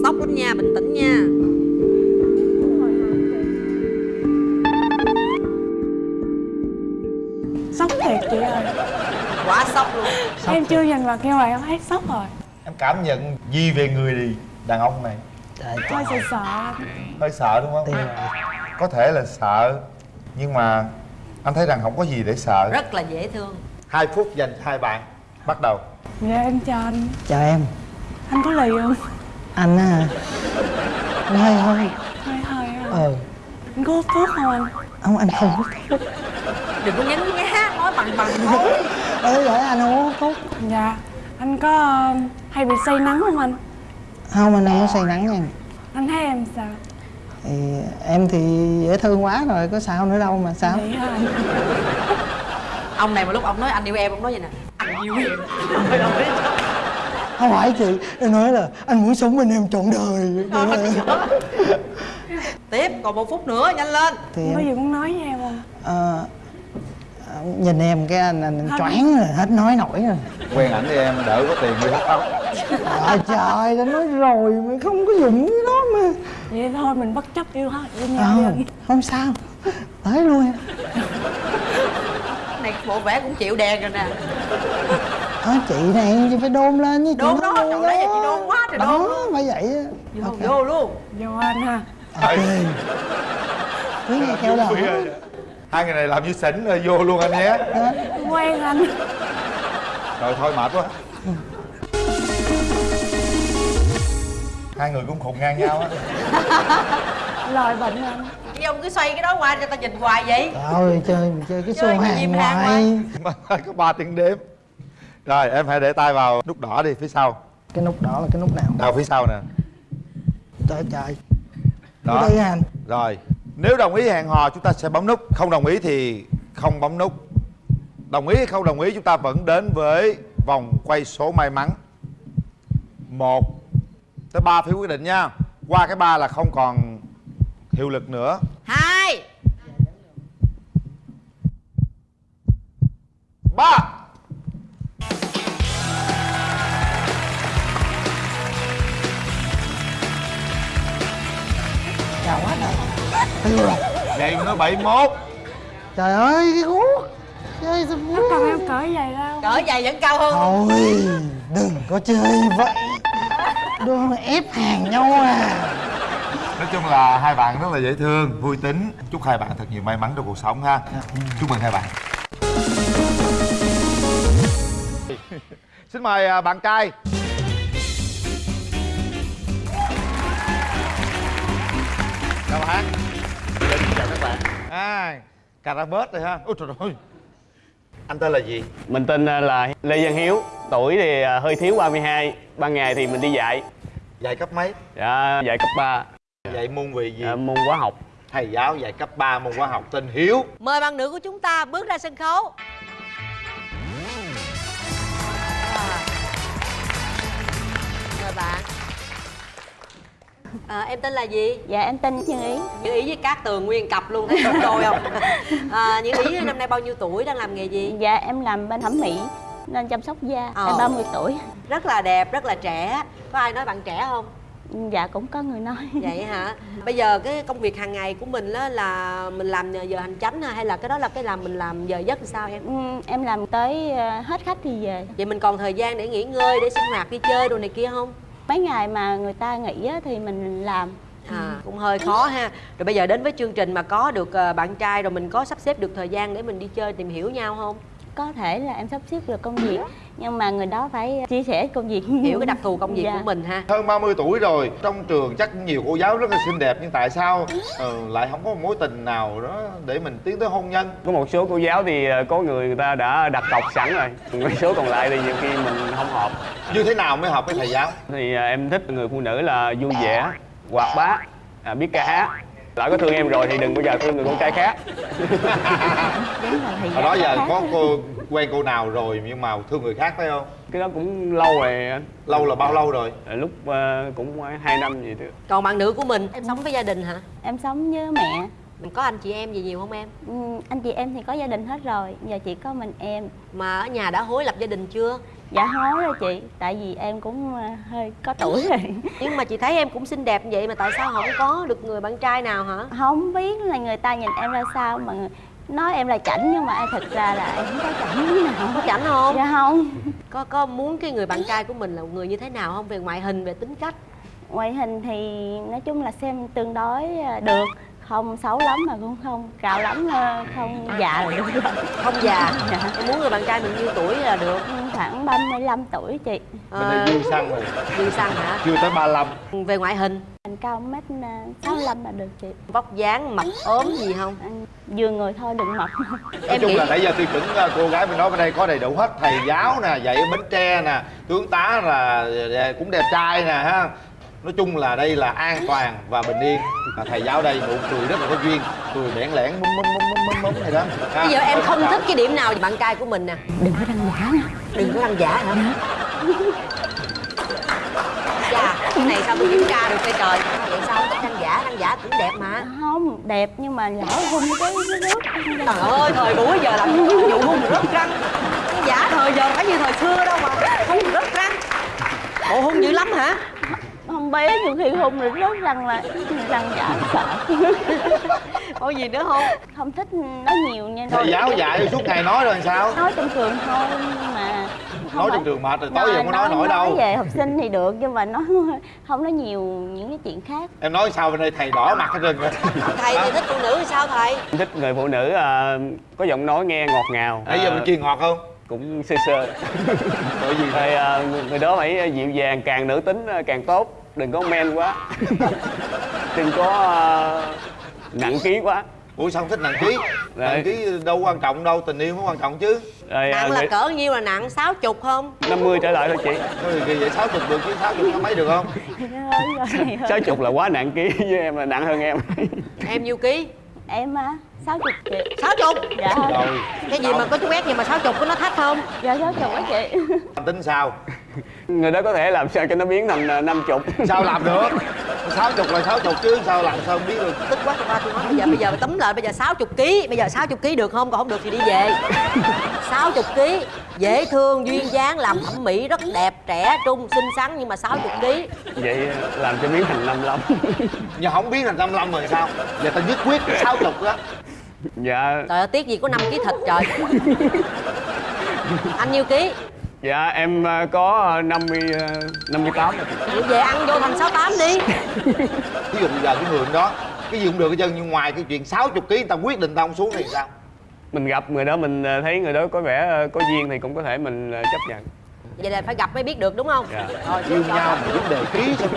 Sốc lắm nha bình tĩnh nha. Sốc thiệt chị ơi. Quá sốc luôn. Em chưa nhìn mặt nhưng mà em thấy sốc rồi. Em cảm nhận gì về người đàn ông này hơi sợ sợ. Hơi sợ đúng không? Có thể là sợ Nhưng mà anh thấy rằng không có gì để sợ. Rất là dễ thương. Hai phút dành cho hai bạn. Bắt đầu. Dạ em chào anh. Chào em. Anh có lì không? Anh á anh hơi hơi hơi hơi á ờ anh có hút thuốc không anh? Không anh không hút thuốc. Đừng có nhấn nhá nói bằng bằng thôi ơi vậy anh không hút thuốc. Dạ anh có ờ, hay bị say nắng không anh không anh không có say nắng nha. Anh thấy em sao? Thì em thì dễ thương quá rồi có sao nữa đâu mà sao? Ông này mà lúc ông nói anh yêu em ông nói vậy nè. Anh yêu em. Không phải chị em nói là anh muốn sống bên em trọn đời. Tiếp còn một phút nữa nhanh lên. Thì có em gì muốn nói với em không? Ờ, nhìn em cái anh anh choáng rồi hết nói nổi rồi. Quen ảnh đi em đỡ có tiền đi hút tóc. Trời trời đã nói rồi mà không có dùng cái đó mà. Vậy thôi mình bất chấp yêu hết yêu nhau anh không sao. Tới luôn. Em này bộ vẽ cũng chịu đèn rồi nè. Ờ, chị này chị phải đôn lên với chị Đôn nói đó, trời ơi, chị đôn quá trời đôn đó luôn. phải vậy á. Vô, Ok. vô luôn. Vô anh ha. Ok. Cứ nghe theo đó Hai người này làm như xỉn rồi vô luôn anh nhé. Quen anh. Rồi thôi mệt quá. Hai người cũng khùng ngang nhau á. Lời bệnh anh. Chứ ông cứ xoay cái đó qua cho ta nhìn hoài vậy. Trời chơi mình chơi cái Chơi xô cái hàng Mà có 3 tiếng đếm. Rồi em hãy để tay vào nút đỏ đi phía sau. Cái nút đỏ là cái nút nào? Đâu phía sau nè. Trời trời. Đó. Đây anh. Rồi Nếu đồng ý hẹn hò chúng ta sẽ bấm nút. Không đồng ý thì không bấm nút. Đồng ý hay không đồng ý chúng ta vẫn đến với vòng quay số may mắn. Một tới ba phiếu quyết định nha. Qua cái ba là không còn hiệu lực nữa. Hai. Ba. Chào quá trời Vậy nó 71 trời ơi cái guốc chơi sao nó cần em cởi giày ra không? Cỡ giày vẫn cao hơn. Thôi đừng có chơi vậy. Đừng ép hàng nhau à. Nói chung là hai bạn rất là dễ thương, vui tính. Chúc hai bạn thật nhiều may mắn trong cuộc sống ha. Chúc mừng hai bạn. Xin mời à, bạn trai Chào bạn Xin chào các bạn. À, cà ra bớt rồi ha. Ôi trời ơi. Anh tên là gì? Mình tên là Lê Văn Hiếu, tuổi thì à, hơi thiếu 32, ban ngày thì mình đi dạy. dạy cấp mấy? Dạ dạy cấp 3 dạy môn về gì? Dạ, môn hóa học. Thầy giáo dạy cấp 3 môn hóa học tên hiếu. Mời bạn nữ của chúng ta bước ra sân khấu. Mời bạn à, em tên là gì? Dạ em tên Như Ý. Như Ý với Cát Tường nguyên cặp luôn thấy xứng đôi không? À, Như Ý năm nay bao nhiêu tuổi đang làm nghề gì? Dạ em làm bên thẩm mỹ nên chăm sóc da Ờ. em 30 tuổi. Rất là đẹp rất là trẻ. Có ai nói bạn trẻ không? Dạ cũng có người nói. Vậy hả? Bây giờ cái công việc hàng ngày của mình đó là mình làm giờ hành chánh ha hay là cái đó là cái làm mình làm giờ giấc sao em? Ừ, em làm tới ờ, hết khách thì về. Vậy mình còn thời gian để nghỉ ngơi để sinh hoạt đi chơi đồ này kia không mấy ngày mà người ta nghỉ á, thì mình làm. À cũng hơi khó ha. Rồi bây giờ đến với chương trình mà có được ờ, bạn trai rồi mình có sắp xếp được thời gian để mình đi chơi tìm hiểu nhau không? Có thể là em sắp xếp được công việc nhưng mà người đó phải chia sẻ công việc. Hiểu cái đặc thù công việc Dạ. của mình ha. Hơn 30 tuổi rồi trong trường chắc nhiều cô giáo rất là xinh đẹp nhưng tại sao ờ, lại không có một mối tình nào đó để mình tiến tới hôn nhân? Có một số cô giáo thì ờ, có người người ta đã đặt cọc sẵn rồi. Mấy số còn lại thì nhiều khi mình không hợp. Như thế nào mới hợp với thầy giáo? Thì em thích người phụ nữ là vui vẻ hoạt bát à, biết ca hát lỡ có thương em rồi thì đừng bao giờ thương người con trai khác. Hồi đó giờ có cô quen cô nào rồi nhưng mà thương người khác phải không? Cái đó cũng lâu rồi. Anh lâu là bao lâu rồi? À, lúc ờ, cũng hai năm gì thôi còn bạn nữ của mình? Em sống với gia đình hả? Em sống với mẹ. Có anh chị em gì nhiều không em? Ừ, anh chị em thì có gia đình hết rồi. Giờ chỉ có mình em. Mà ở nhà đã hối lập gia đình chưa dạ hối rồi chị. Tại vì em cũng ờ, hơi có tuổi rồi. Nhưng mà chị thấy em cũng xinh đẹp vậy mà tại sao không có được người bạn trai nào hả? Không biết là người ta nhìn em ra sao mà nói em là chảnh nhưng mà thật ra là em không có chảnh tí nào. Có chảnh không? Dạ không. Có có muốn cái người bạn trai của mình là một người như thế nào không? Về ngoại hình về tính cách? Ngoại hình thì nói chung là xem tương đối ờ, được không xấu lắm mà cũng không cao lắm ờ, không già là được. không già. Dạ. em muốn người bạn trai mình nhiêu tuổi là được? Khoảng 35 tuổi chị. Bên đây dư xăng rồi. Dư xăng hả? Chưa tới 35 về ngoại hình? Anh cao mét ờ, 65 là được chị. Vóc dáng mập ốm gì không? Vừa người thôi đừng mập. Nói chung là nãy giờ tiêu chuẩn ờ, cô gái bên đó bên đây có đầy đủ hết. Thầy giáo nè dạy ở bến tre nè tướng tá là cũng đẹp trai nè ha nói chung là đây là an toàn và bình yên. Mà thầy giáo đây nụ cười rất là có duyên. Cười bẽn lẽn mum mum mum mum mum này đó. Ha. bây giờ em không thích cái điểm nào bạn trai của mình nè. Đừng có đăng giả nè đừng có đăng giả hả? Dạ. Cái này sao tôi kiểm tra được cây trời? Vậy sao không thích đăng giả? Đăng giả cũng đẹp mà. Không đẹp nhưng mà lỡ hung cái cái nước. Trời ơi thời buổi giờ làm vụ hung rớt răng. Giả thời giờ phải như thời xưa đâu mà. Hung rớt răng. Bộ hung dữ lắm hả không bé nhiều khi hung rồi rớt răng là răng giả sợ. Có gì nữa không? Không thích nói nhiều nha. Thầy giáo dạy suốt ngày nói rồi sao? Nói trong trường thôi nhưng mà không nói trong trường mệt rồi tối giờ không có nói nổi đâu. nói về học sinh thì được nhưng mà nói không nói nhiều những cái chuyện khác. Em nói sao bên đây thầy đỏ mặt hết trơn rồi thầy thì thích phụ nữ thì sao thầy? Em thích người phụ nữ à, có giọng nói nghe ngọt ngào. Nãy giờ mình kia ngọt không? Cũng sơ sơ. Bởi vì rồi à, người, đó phải dịu dàng càng nữ tính à, càng tốt đừng có men quá. Đừng có à, nặng ký quá. Ủa sao không thích nặng ký? Nặng ký đâu quan trọng đâu tình yêu mới quan trọng chứ. À, nặng là người- cỡ nhiêu là nặng? Sáu chục không? 50 trở lại thôi chị. Thôi thì vậy sáu chục được chứ sáu chục mấy được không? Sáu chục là quá nặng ký với em là nặng hơn em. Em nhiêu ký? Em á sáu chục chị. Sáu chục? Dạ. Rồi. Cái gì mà có chút ép gì mà sáu chục có nó thách không? Dạ sáu chục á chị. Tính sao người đó có thể làm sao cho nó biến thành à, năm chục. Sao làm được? Sáu chục là sáu chục chứ sao làm sao không biết được. Tức quá tôi qua tôi nói bây giờ bây giờ tấm lại bây giờ 60 kg bây giờ 60 kg được không? Còn không được thì đi về. 60 kg dễ thương duyên dáng làm thẩm mỹ rất đẹp trẻ trung xinh xắn nhưng mà 60 kg vậy à, làm cho biến thành 55 nhưng không biết thành 55 rồi sao? Giờ tao nhất quyết sáu chục đó dạ. Trời ơi tiếc gì có 5 kg thịt trời. Anh nhiêu ký dạ em à, có à, 50 à, 58 rồi. Chị. Vậy về ăn vô thành 68 đi. Ví dụ giờ cái người đó cái gì cũng được hết trơn nhưng ngoài cái chuyện 60 kg tao quyết định tao không xuống thì sao? Mình gặp người đó mình thấy người đó có vẻ có duyên thì cũng có thể mình chấp nhận. Vậy là phải gặp mới biết được đúng không? Dạ. rồi yêu cho nhau mà vấn đề ký sao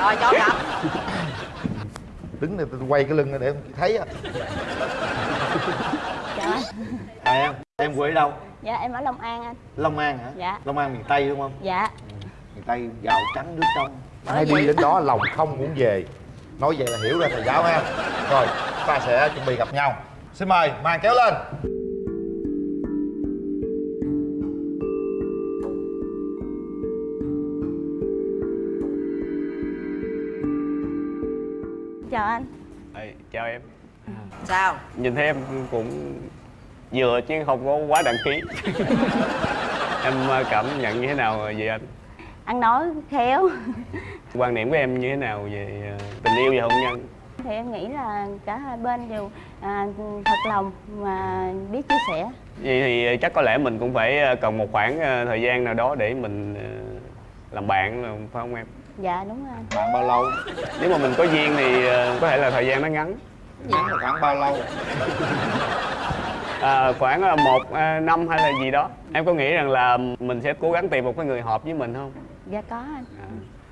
rồi cho gặp đứng này tôi quay cái lưng này để em thấy á. Anh. à, em em quê ở đâu dạ em ở long an anh. Long an hả? Dạ. long an miền tây đúng không? Dạ. Miền tây gạo trắng nước trong. Ai đi đến đó lòng không muốn về. Nói vậy là hiểu ra thầy giáo ha. Rồi ta sẽ chuẩn bị gặp nhau. Xin mời màn kéo lên. Chào anh. Ê, chào em. Sao? Nhìn thấy em cũng vừa chứ không có quá đăng ký. Em ờ, cảm nhận như thế nào về anh? Ăn nói khéo. Quan niệm của em như thế nào về ờ, tình yêu và hôn nhân? Thì em nghĩ là cả hai bên đều à, thật lòng và biết chia sẻ. Vậy thì chắc có lẽ mình cũng phải ờ, cần một khoảng ờ, thời gian nào đó để mình ờ, làm bạn phải không em? Dạ đúng rồi. Anh bạn bao lâu? Nếu mà mình có duyên thì ờ, có thể là thời gian nó ngắn ngắn là khoảng bao lâu? À, khoảng là một à, năm hay là gì đó. Em có nghĩ rằng là mình sẽ cố gắng tìm một cái người hợp với mình không? Dạ có anh.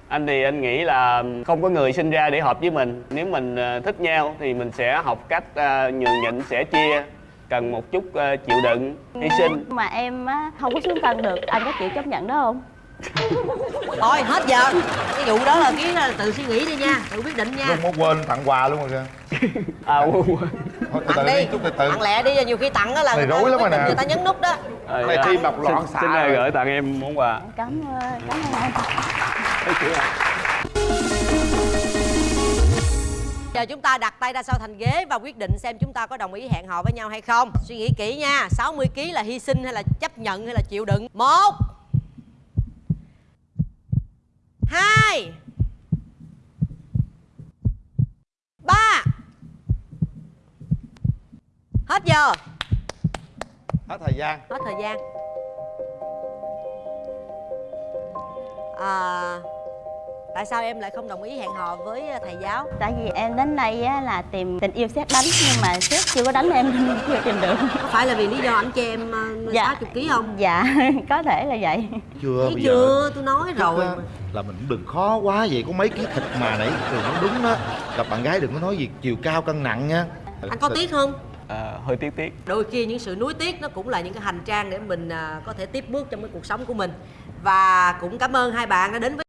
Anh thì anh nghĩ là không có người sinh ra để hợp với mình. Nếu mình à, thích nhau thì mình sẽ học cách à, nhường nhịn sẻ chia cần một chút à, chịu đựng hy sinh. Mà em á, không có xuống cân được. Anh có chịu chấp nhận đó không thôi hết giờ. Cái vụ đó là cái là tự suy nghĩ đi nha tự quyết định nha. Không có quên tặng quà luôn rồi kìa à quên Thôi, từ từ tặng đi chút từ từ. Tặng lẹ đi nhiều khi tặng đó là người ta rối lắm rồi nè. người ta nhấn nút đó. À, Này tim đập loạn xạ xin rồi. gửi tặng em món quà? Cảm ơn cảm ơn Giờ chúng ta đặt tay ra sau thành ghế và quyết định xem chúng ta có đồng ý hẹn hò với nhau hay không. Suy nghĩ kỹ nha 60 kg là hy sinh hay là chấp nhận hay là chịu đựng? Một Hai. Ba. Hết giờ. Hết thời gian. Hết thời gian. À, Tại sao em lại không đồng ý hẹn hò với thầy giáo? tại vì em đến đây á, là tìm tình yêu xét đánh nhưng mà xét chưa có đánh em chưa tìm được Có phải là vì lý do ảnh cho em uh, Dạ. 60 kg không? dạ có thể là vậy chưa Thấy bây chưa? giờ Tôi nói rồi á, là mình cũng đừng khó quá vậy có mấy cái thịt mà nãy thường nó đúng đó gặp bạn gái đừng có nói gì chiều cao cân nặng nha Anh có tiếc không? à, hơi tiếc tiếc Đôi khi những sự nuối tiếc nó cũng là những cái hành trang để mình à, có thể tiếp bước trong cái cuộc sống của mình Và cũng cảm ơn hai bạn đã đến với